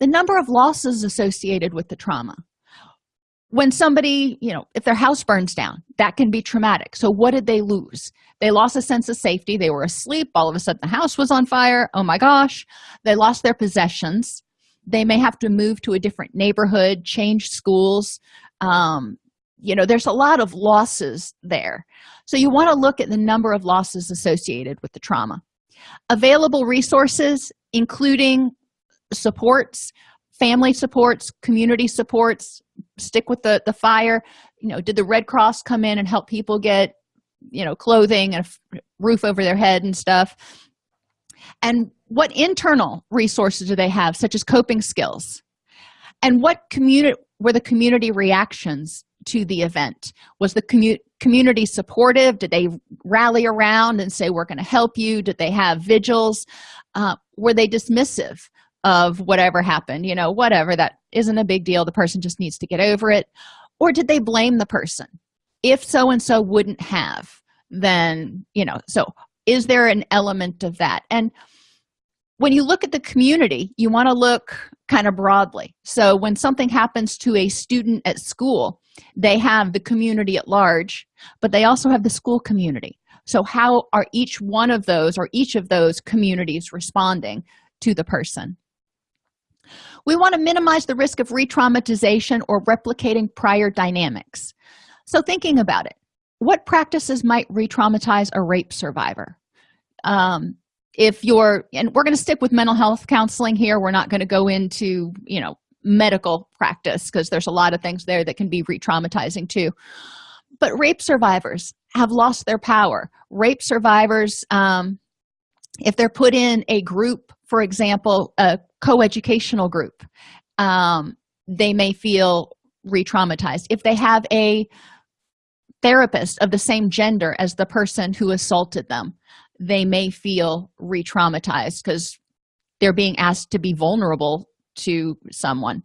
The number of losses associated with the trauma when somebody you know if their house burns down that can be traumatic. So what did they lose? They lost a sense of safety. They were asleep. All of a sudden the house was on fire. Oh my gosh. They lost their possessions. They may have to move to a different neighborhood change schools. Um, you know there's a lot of losses there. So you want to look at the number of losses associated with the trauma. Available resources including supports family supports community supports stick with the the fire. You know did the red cross come in and help people get you know clothing and a roof over their head and stuff? And what internal resources do they have such as coping skills? And what community were the community reactions to the event? Was the commu community supportive? Did they rally around and say we're going to help you? Did they have vigils? Uh, were they dismissive of whatever happened you know whatever that isn't a big deal the person just needs to get over it. Or did they blame the person? If so and so wouldn't have then you know so is there an element of that? And when you look at the community you want to look kind of broadly. So when something happens to a student at school they have the community at large but they also have the school community. So how are each one of those or each of those communities responding to the person we want to minimize the risk of re-traumatization or replicating prior dynamics. So thinking about it what practices might re-traumatize a rape survivor? Um, if you're and we're going to stick with mental health counseling here. We're not going to go into you know medical practice because there's a lot of things there that can be re-traumatizing too. But rape survivors have lost their power. Rape survivors um, if they're put in a group for example a co-educational group um, they may feel re-traumatized. If they have a therapist of the same gender as the person who assaulted them they may feel re-traumatized because they're being asked to be vulnerable to someone.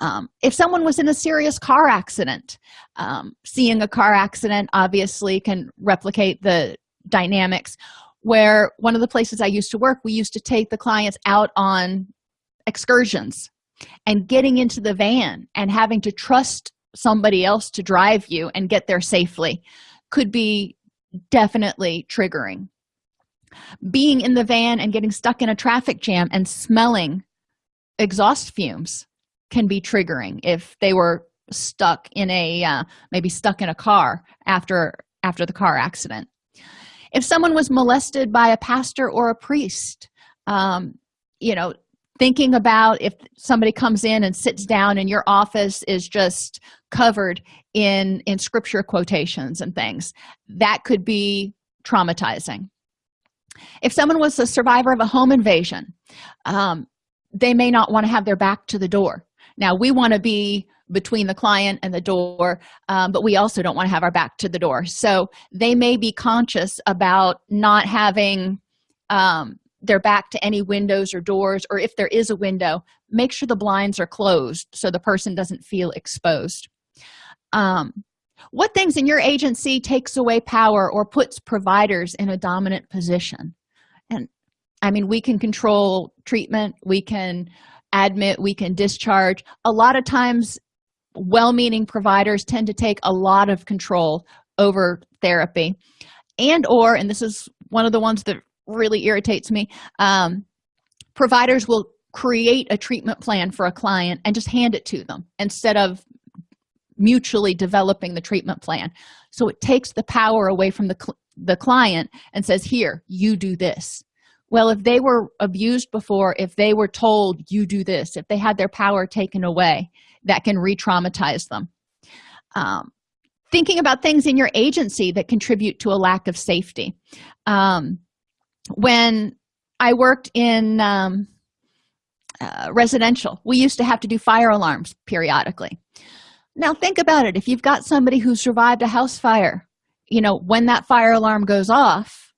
Um, if someone was in a serious car accident um, seeing a car accident obviously can replicate the dynamics. Where one of the places i used to work we used to take the clients out on excursions and getting into the van and having to trust somebody else to drive you and get there safely could be definitely triggering. Being in the van and getting stuck in a traffic jam and smelling exhaust fumes can be triggering if they were stuck in a uh, maybe stuck in a car after after the car accident. If someone was molested by a pastor or a priest um, you know thinking about if somebody comes in and sits down and your office is just covered in in scripture quotations and things that could be traumatizing. If someone was a survivor of a home invasion um, they may not want to have their back to the door. Now we want to be between the client and the door um, but we also don't want to have our back to the door. So they may be conscious about not having um, their back to any windows or doors or if there is a window make sure the blinds are closed so the person doesn't feel exposed. Um, what things in your agency takes away power or puts providers in a dominant position? And i mean we can control treatment we can admit we can discharge. A lot of times well-meaning providers tend to take a lot of control over therapy. And or and this is one of the ones that really irritates me. Um, providers will create a treatment plan for a client and just hand it to them instead of mutually developing the treatment plan. So it takes the power away from the, cl the client and says here you do this. Well if they were abused before if they were told you do this if they had their power taken away that can re-traumatize them. Um, thinking about things in your agency that contribute to a lack of safety. Um, when i worked in um, uh, residential we used to have to do fire alarms periodically. Now think about it. If you've got somebody who survived a house fire you know when that fire alarm goes off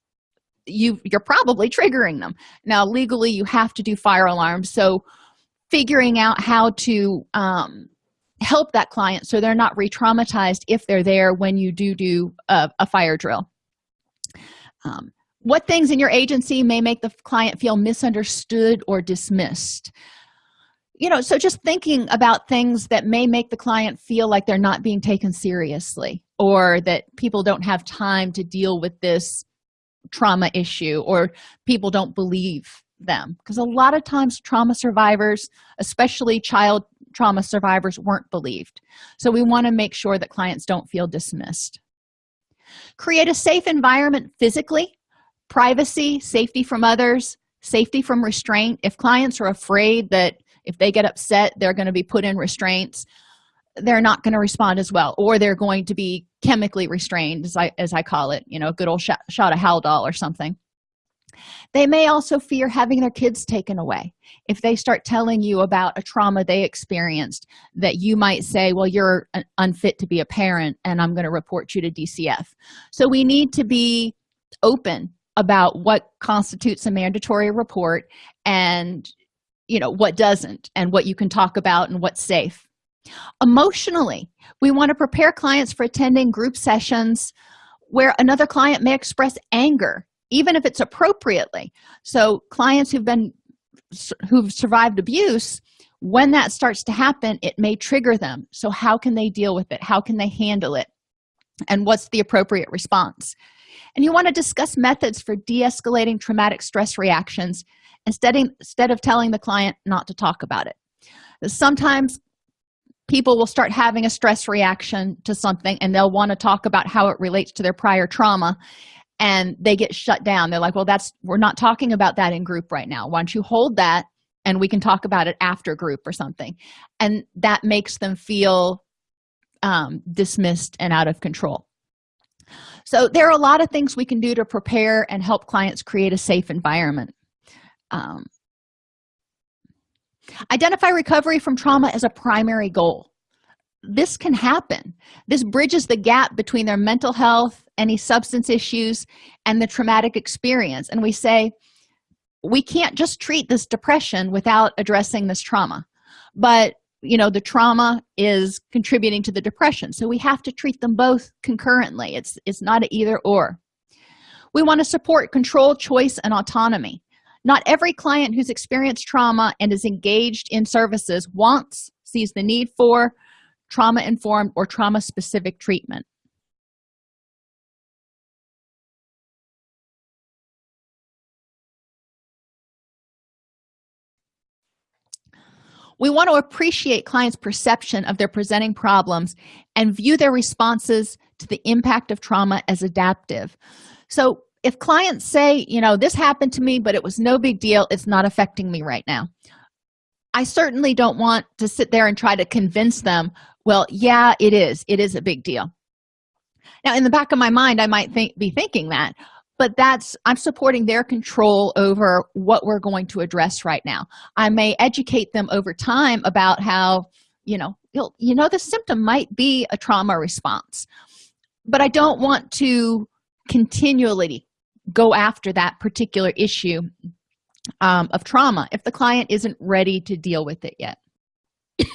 you you're probably triggering them. Now legally you have to do fire alarms so figuring out how to um, help that client so they're not re-traumatized if they're there when you do do a, a fire drill. Um, what things in your agency may make the client feel misunderstood or dismissed? You know so just thinking about things that may make the client feel like they're not being taken seriously or that people don't have time to deal with this trauma issue or people don't believe them. Because a lot of times trauma survivors especially child trauma survivors weren't believed. So we want to make sure that clients don't feel dismissed. Create a safe environment physically privacy safety from others safety from restraint. If clients are afraid that if they get upset they're going to be put in restraints they're not going to respond as well or they're going to be chemically restrained as i as i call it you know a good old shot, shot of haldol or something. They may also fear having their kids taken away. If they start telling you about a trauma they experienced that you might say well you're unfit to be a parent and i'm going to report you to dcf so we need to be open about what constitutes a mandatory report and you know what doesn't and what you can talk about and what's safe. Emotionally we want to prepare clients for attending group sessions where another client may express anger even if it's appropriately. So clients who've been who've survived abuse when that starts to happen it may trigger them. So how can they deal with it? How can they handle it? And what's the appropriate response and you want to discuss methods for de-escalating traumatic stress reactions instead instead of telling the client not to talk about it. Sometimes people will start having a stress reaction to something and they'll want to talk about how it relates to their prior trauma and they get shut down. They're like well that's we're not talking about that in group right now. Why don't you hold that and we can talk about it after group or something? And that makes them feel um, dismissed and out of control so there are a lot of things we can do to prepare and help clients create a safe environment. Um, identify recovery from trauma as a primary goal. This can happen. This bridges the gap between their mental health any substance issues and the traumatic experience. And we say we can't just treat this depression without addressing this trauma. But you know the trauma is contributing to the depression. So we have to treat them both concurrently. It's it's not either or. We want to support control choice and autonomy. Not every client who's experienced trauma and is engaged in services wants sees the need for trauma informed or trauma specific treatment we want to appreciate clients perception of their presenting problems and view their responses to the impact of trauma as adaptive. So if clients say you know this happened to me but it was no big deal it's not affecting me right now. I certainly don't want to sit there and try to convince them well yeah it is it is a big deal. Now in the back of my mind i might think be thinking that but that's i'm supporting their control over what we're going to address right now. I may educate them over time about how you know you know the symptom might be a trauma response but i don't want to continually go after that particular issue um, of trauma if the client isn't ready to deal with it yet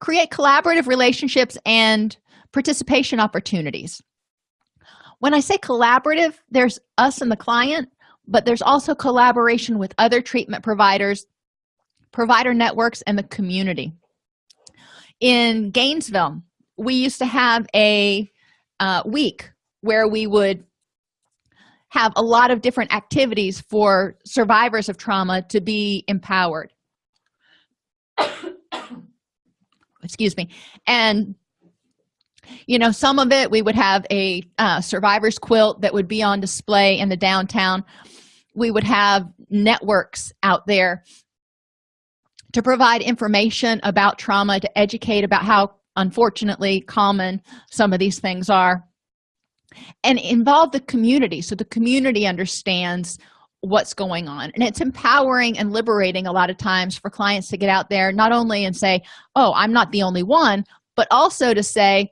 create collaborative relationships and participation opportunities. When i say collaborative there's us and the client but there's also collaboration with other treatment providers provider networks and the community. In gainesville we used to have a uh, week where we would have a lot of different activities for survivors of trauma to be empowered excuse me. And you know some of it we would have a uh, survivor's quilt that would be on display in the downtown. We would have networks out there to provide information about trauma to educate about how unfortunately common some of these things are and involve the community. So the community understands what's going on. And it's empowering and liberating a lot of times for clients to get out there not only and say oh i'm not the only one but also to say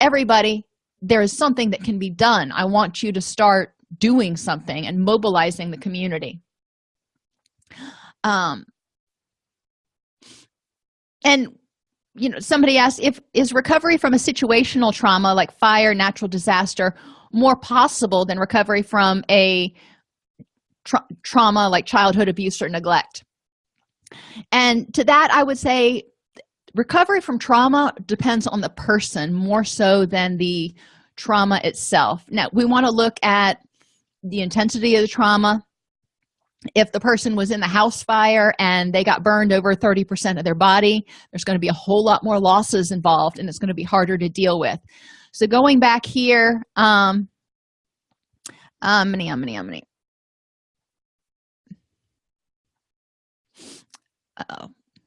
everybody there is something that can be done. I want you to start doing something and mobilizing the community. Um and you know somebody asked if is recovery from a situational trauma like fire natural disaster more possible than recovery from a tra trauma like childhood abuse or neglect. And to that i would say recovery from trauma depends on the person more so than the trauma itself. Now we want to look at the intensity of the trauma. If the person was in the house fire and they got burned over 30 percent of their body there's going to be a whole lot more losses involved and it's going to be harder to deal with. So going back here um um many um many um many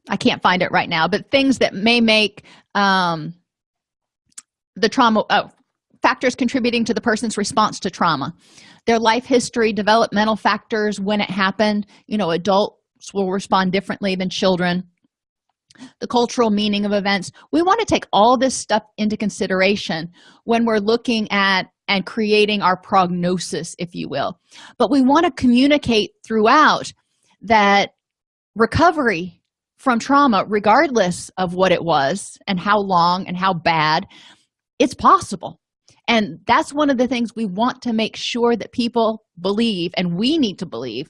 i can't find it right now but things that may make um the trauma oh factors contributing to the person's response to trauma. Their life history developmental factors when it happened. You know adults will respond differently than children. The cultural meaning of events. We want to take all this stuff into consideration when we're looking at and creating our prognosis if you will. But we want to communicate throughout that recovery from trauma regardless of what it was and how long and how bad it's possible. And that's one of the things we want to make sure that people believe and we need to believe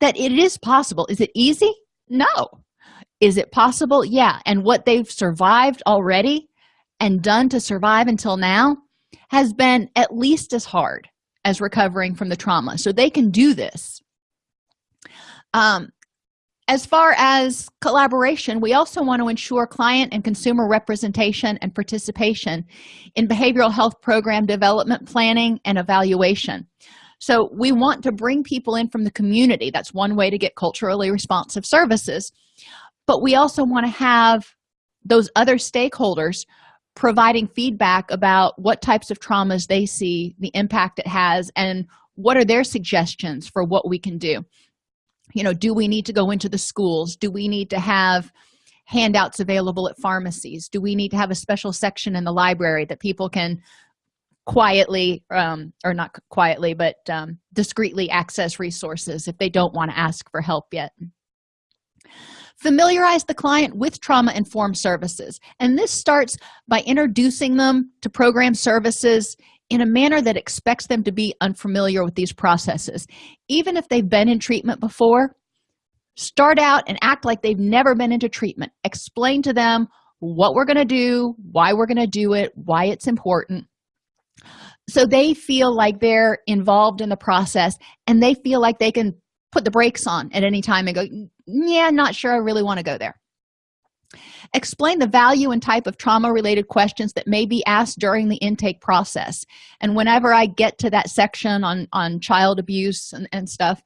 that it is possible. Is it easy? No. Is it possible? Yeah. And what they've survived already and done to survive until now has been at least as hard as recovering from the trauma. So they can do this. Um, as far as collaboration we also want to ensure client and consumer representation and participation in behavioral health program development planning and evaluation. So we want to bring people in from the community. That's one way to get culturally responsive services. But we also want to have those other stakeholders providing feedback about what types of traumas they see the impact it has and what are their suggestions for what we can do you know do we need to go into the schools? Do we need to have handouts available at pharmacies? Do we need to have a special section in the library that people can quietly um, or not quietly but um, discreetly access resources if they don't want to ask for help yet? Familiarize the client with trauma-informed services and this starts by introducing them to program services in a manner that expects them to be unfamiliar with these processes. Even if they've been in treatment before start out and act like they've never been into treatment. Explain to them what we're going to do why we're going to do it why it's important. So they feel like they're involved in the process and they feel like they can put the brakes on at any time and go yeah not sure i really want to go there explain the value and type of trauma related questions that may be asked during the intake process. And whenever i get to that section on on child abuse and, and stuff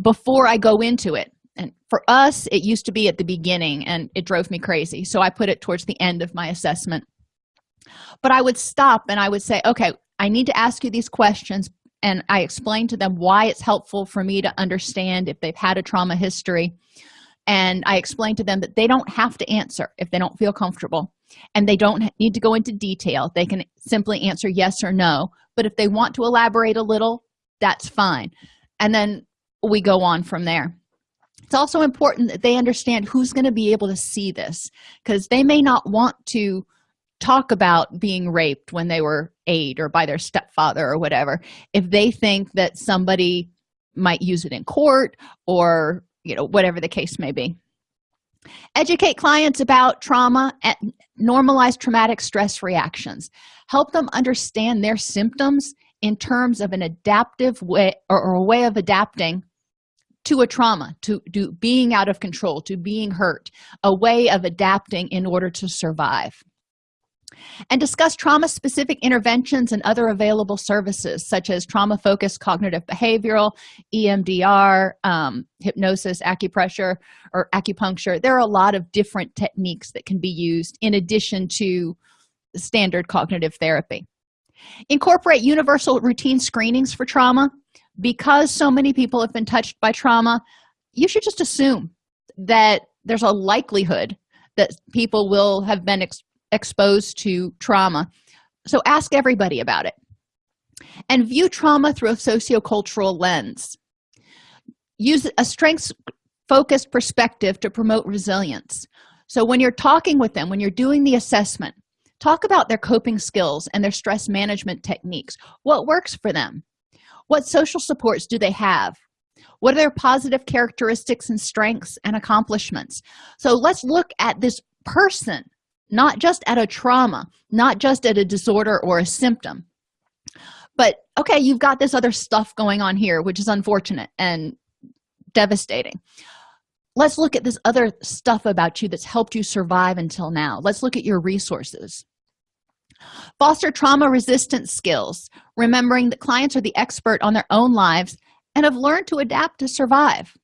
before i go into it and for us it used to be at the beginning and it drove me crazy. So i put it towards the end of my assessment. But i would stop and i would say okay i need to ask you these questions and i explain to them why it's helpful for me to understand if they've had a trauma history and i explained to them that they don't have to answer if they don't feel comfortable. And they don't need to go into detail. They can simply answer yes or no. But if they want to elaborate a little that's fine. And then we go on from there. It's also important that they understand who's going to be able to see this because they may not want to talk about being raped when they were eight or by their stepfather or whatever. If they think that somebody might use it in court or you know whatever the case may be. Educate clients about trauma and normalize traumatic stress reactions. Help them understand their symptoms in terms of an adaptive way or, or a way of adapting to a trauma to, to being out of control to being hurt a way of adapting in order to survive and discuss trauma specific interventions and other available services such as trauma focused cognitive behavioral emdr um, hypnosis acupressure or acupuncture. There are a lot of different techniques that can be used in addition to standard cognitive therapy. Incorporate universal routine screenings for trauma. Because so many people have been touched by trauma you should just assume that there's a likelihood that people will have been ex exposed to trauma. So ask everybody about it and view trauma through a sociocultural lens. Use a strengths focused perspective to promote resilience. So when you're talking with them when you're doing the assessment talk about their coping skills and their stress management techniques. What works for them? What social supports do they have? What are their positive characteristics and strengths and accomplishments? So let's look at this person not just at a trauma not just at a disorder or a symptom. But okay you've got this other stuff going on here which is unfortunate and devastating. Let's look at this other stuff about you that's helped you survive until now. Let's look at your resources. Foster trauma resistant skills remembering that clients are the expert on their own lives and have learned to adapt to survive.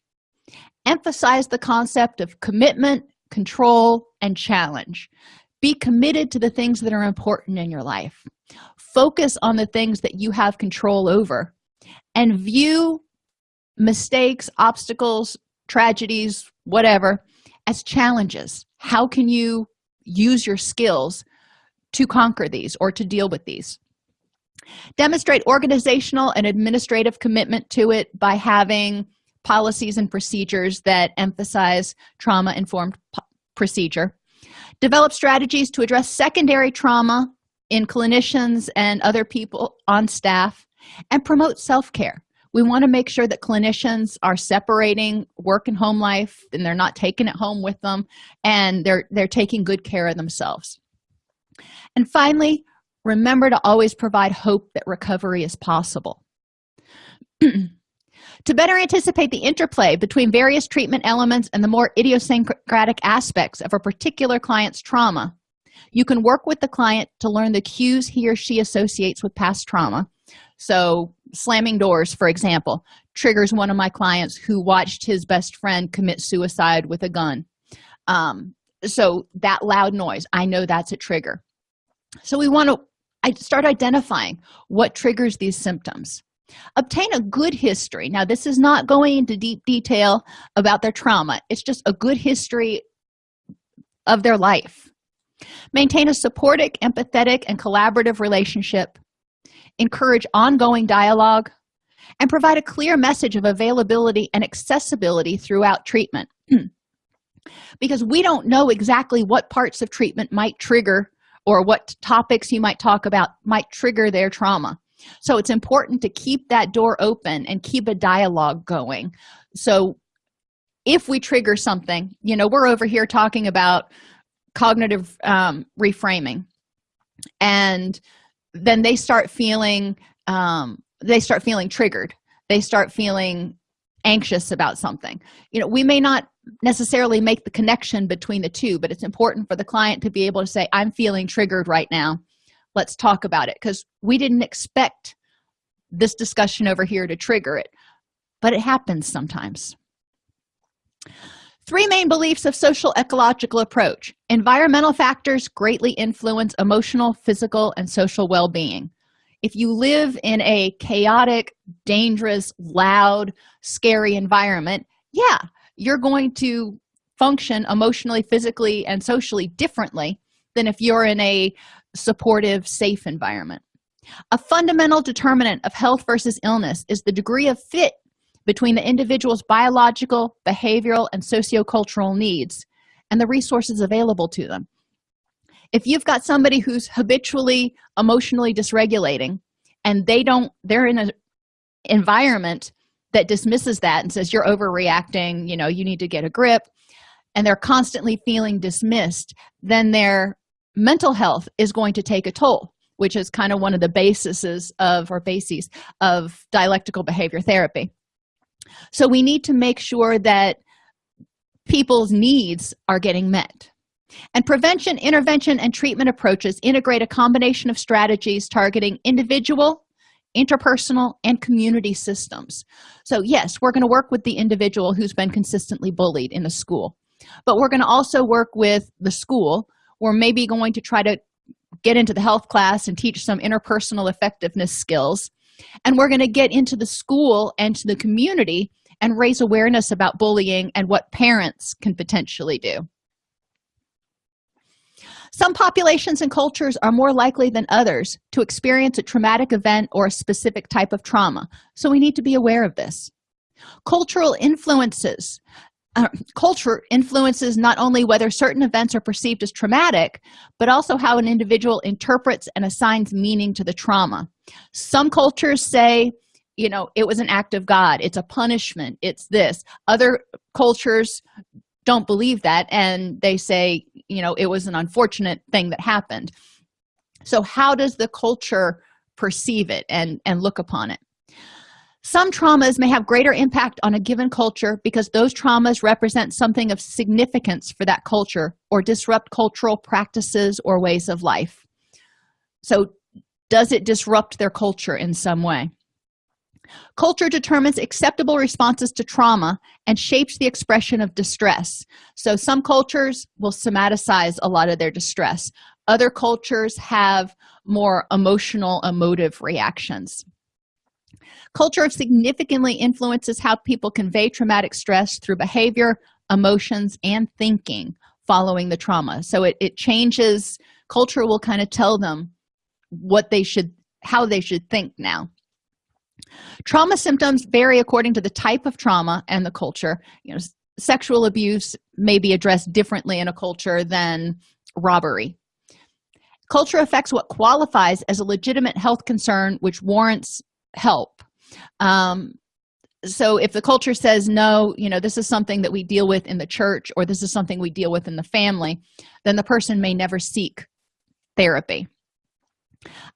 Emphasize the concept of commitment control and challenge. Be committed to the things that are important in your life. Focus on the things that you have control over and view mistakes obstacles tragedies whatever as challenges. How can you use your skills to conquer these or to deal with these? Demonstrate organizational and administrative commitment to it by having policies and procedures that emphasize trauma-informed procedure. Develop strategies to address secondary trauma in clinicians and other people on staff and promote self-care. We want to make sure that clinicians are separating work and home life and they're not taking it home with them and they're they're taking good care of themselves. And finally remember to always provide hope that recovery is possible to better anticipate the interplay between various treatment elements and the more idiosyncratic aspects of a particular client's trauma. You can work with the client to learn the cues he or she associates with past trauma. So slamming doors for example triggers one of my clients who watched his best friend commit suicide with a gun. Um, so that loud noise i know that's a trigger. So we want to start identifying what triggers these symptoms obtain a good history. Now this is not going into deep detail about their trauma. It's just a good history of their life. Maintain a supportive empathetic and collaborative relationship. Encourage ongoing dialogue. And provide a clear message of availability and accessibility throughout treatment. Because we don't know exactly what parts of treatment might trigger or what topics you might talk about might trigger their trauma so it's important to keep that door open and keep a dialogue going. So if we trigger something you know we're over here talking about cognitive um, reframing. And then they start feeling um, they start feeling triggered. They start feeling anxious about something. You know we may not necessarily make the connection between the two but it's important for the client to be able to say i'm feeling triggered right now let's talk about it because we didn't expect this discussion over here to trigger it but it happens sometimes. Three main beliefs of social ecological approach. Environmental factors greatly influence emotional physical and social well-being. If you live in a chaotic dangerous loud scary environment yeah you're going to function emotionally physically and socially differently than if you're in a supportive safe environment. A fundamental determinant of health versus illness is the degree of fit between the individual's biological behavioral and sociocultural needs and the resources available to them. If you've got somebody who's habitually emotionally dysregulating and they don't they're in an environment that dismisses that and says you're overreacting you know you need to get a grip and they're constantly feeling dismissed then their mental health is going to take a toll which is kind of one of the bases of or bases of dialectical behavior therapy. So we need to make sure that people's needs are getting met. And prevention intervention and treatment approaches integrate a combination of strategies targeting individual interpersonal and community systems. So yes we're going to work with the individual who's been consistently bullied in a school but we're going to also work with the school we're maybe going to try to get into the health class and teach some interpersonal effectiveness skills. And we're going to get into the school and to the community and raise awareness about bullying and what parents can potentially do. Some populations and cultures are more likely than others to experience a traumatic event or a specific type of trauma. So we need to be aware of this. Cultural influences uh, culture influences not only whether certain events are perceived as traumatic but also how an individual interprets and assigns meaning to the trauma. Some cultures say you know it was an act of god it's a punishment it's this. Other cultures don't believe that and they say you know it was an unfortunate thing that happened. So how does the culture perceive it and and look upon it some traumas may have greater impact on a given culture because those traumas represent something of significance for that culture or disrupt cultural practices or ways of life. So does it disrupt their culture in some way? Culture determines acceptable responses to trauma and shapes the expression of distress. So some cultures will somaticize a lot of their distress. Other cultures have more emotional emotive reactions culture significantly influences how people convey traumatic stress through behavior emotions and thinking following the trauma. So it, it changes culture will kind of tell them what they should how they should think now. Trauma symptoms vary according to the type of trauma and the culture. You know sexual abuse may be addressed differently in a culture than robbery. Culture affects what qualifies as a legitimate health concern which warrants help. Um, so if the culture says no you know this is something that we deal with in the church or this is something we deal with in the family then the person may never seek therapy.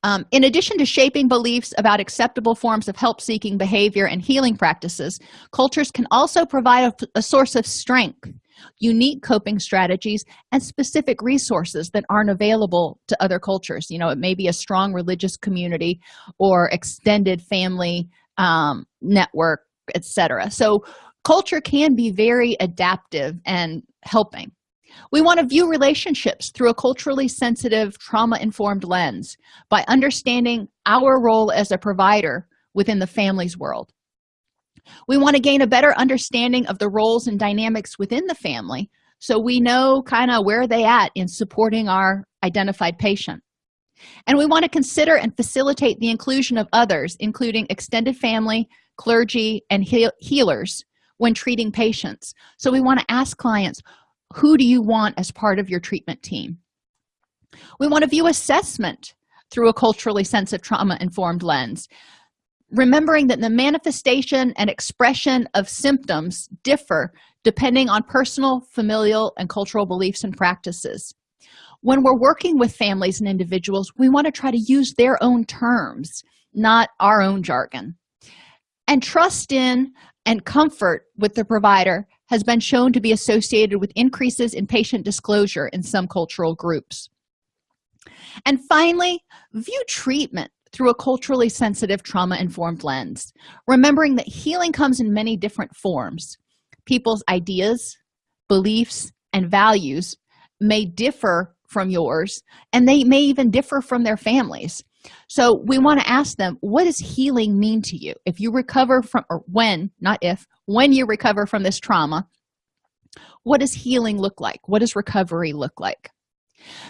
Um, in addition to shaping beliefs about acceptable forms of help-seeking behavior and healing practices cultures can also provide a, a source of strength unique coping strategies and specific resources that aren't available to other cultures. You know it may be a strong religious community or extended family um, network etc so culture can be very adaptive and helping. We want to view relationships through a culturally sensitive trauma-informed lens by understanding our role as a provider within the family's world we want to gain a better understanding of the roles and dynamics within the family so we know kind of where they at in supporting our identified patient. And we want to consider and facilitate the inclusion of others including extended family clergy and healers when treating patients. So we want to ask clients who do you want as part of your treatment team? We want to view assessment through a culturally sensitive trauma informed lens remembering that the manifestation and expression of symptoms differ depending on personal familial and cultural beliefs and practices. When we're working with families and individuals we want to try to use their own terms not our own jargon. And trust in and comfort with the provider has been shown to be associated with increases in patient disclosure in some cultural groups. And finally view treatment through a culturally sensitive trauma-informed lens remembering that healing comes in many different forms. People's ideas beliefs and values may differ from yours and they may even differ from their families. So we want to ask them what does healing mean to you? If you recover from or when not if when you recover from this trauma what does healing look like? What does recovery look like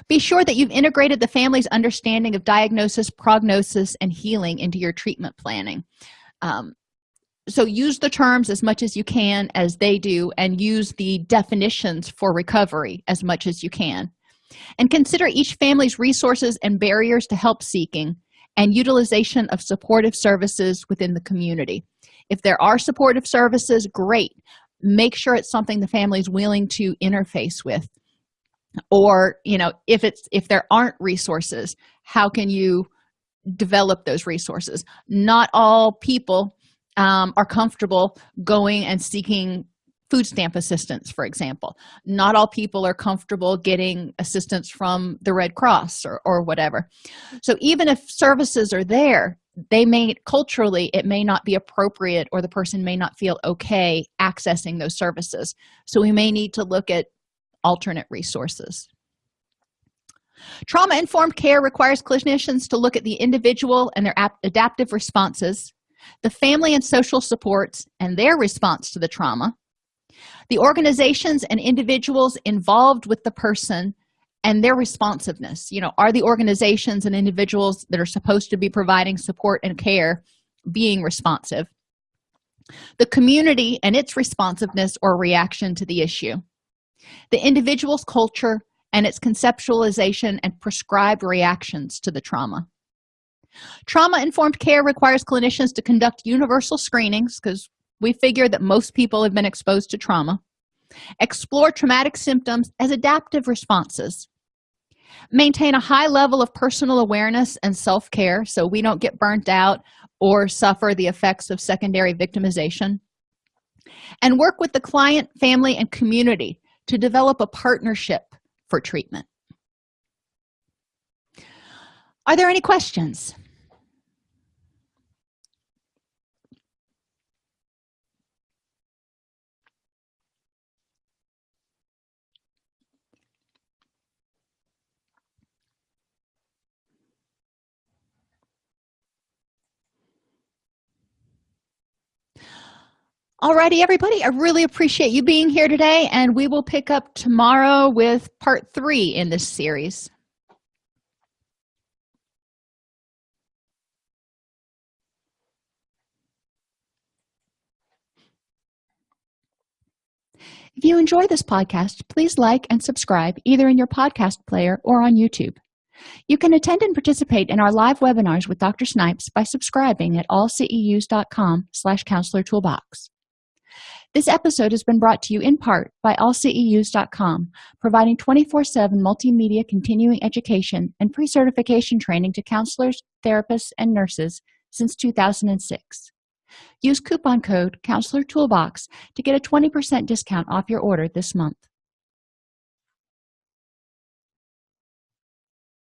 be sure that you've integrated the family's understanding of diagnosis prognosis and healing into your treatment planning. Um, so use the terms as much as you can as they do and use the definitions for recovery as much as you can. And consider each family's resources and barriers to help seeking and utilization of supportive services within the community. If there are supportive services great. Make sure it's something the family is willing to interface with or you know if it's if there aren't resources how can you develop those resources? Not all people um, are comfortable going and seeking food stamp assistance for example. Not all people are comfortable getting assistance from the red cross or, or whatever. So even if services are there they may culturally it may not be appropriate or the person may not feel okay accessing those services. So we may need to look at alternate resources. Trauma-informed care requires clinicians to look at the individual and their adaptive responses the family and social supports and their response to the trauma the organizations and individuals involved with the person and their responsiveness. You know are the organizations and individuals that are supposed to be providing support and care being responsive? The community and its responsiveness or reaction to the issue the individual's culture and its conceptualization and prescribed reactions to the trauma. Trauma-informed care requires clinicians to conduct universal screenings because we figure that most people have been exposed to trauma explore traumatic symptoms as adaptive responses maintain a high level of personal awareness and self-care so we don't get burnt out or suffer the effects of secondary victimization and work with the client family and community to develop a partnership for treatment. Are there any questions Alrighty, everybody, I really appreciate you being here today, and we will pick up tomorrow with part three in this series. If you enjoy this podcast, please like and subscribe either in your podcast player or on YouTube. You can attend and participate in our live webinars with Dr. Snipes by subscribing at allceus.com slash counselor toolbox. This episode has been brought to you in part by allceus.com, providing 24-7 multimedia continuing education and pre-certification training to counselors, therapists, and nurses since 2006. Use coupon code Counselor Toolbox to get a 20% discount off your order this month.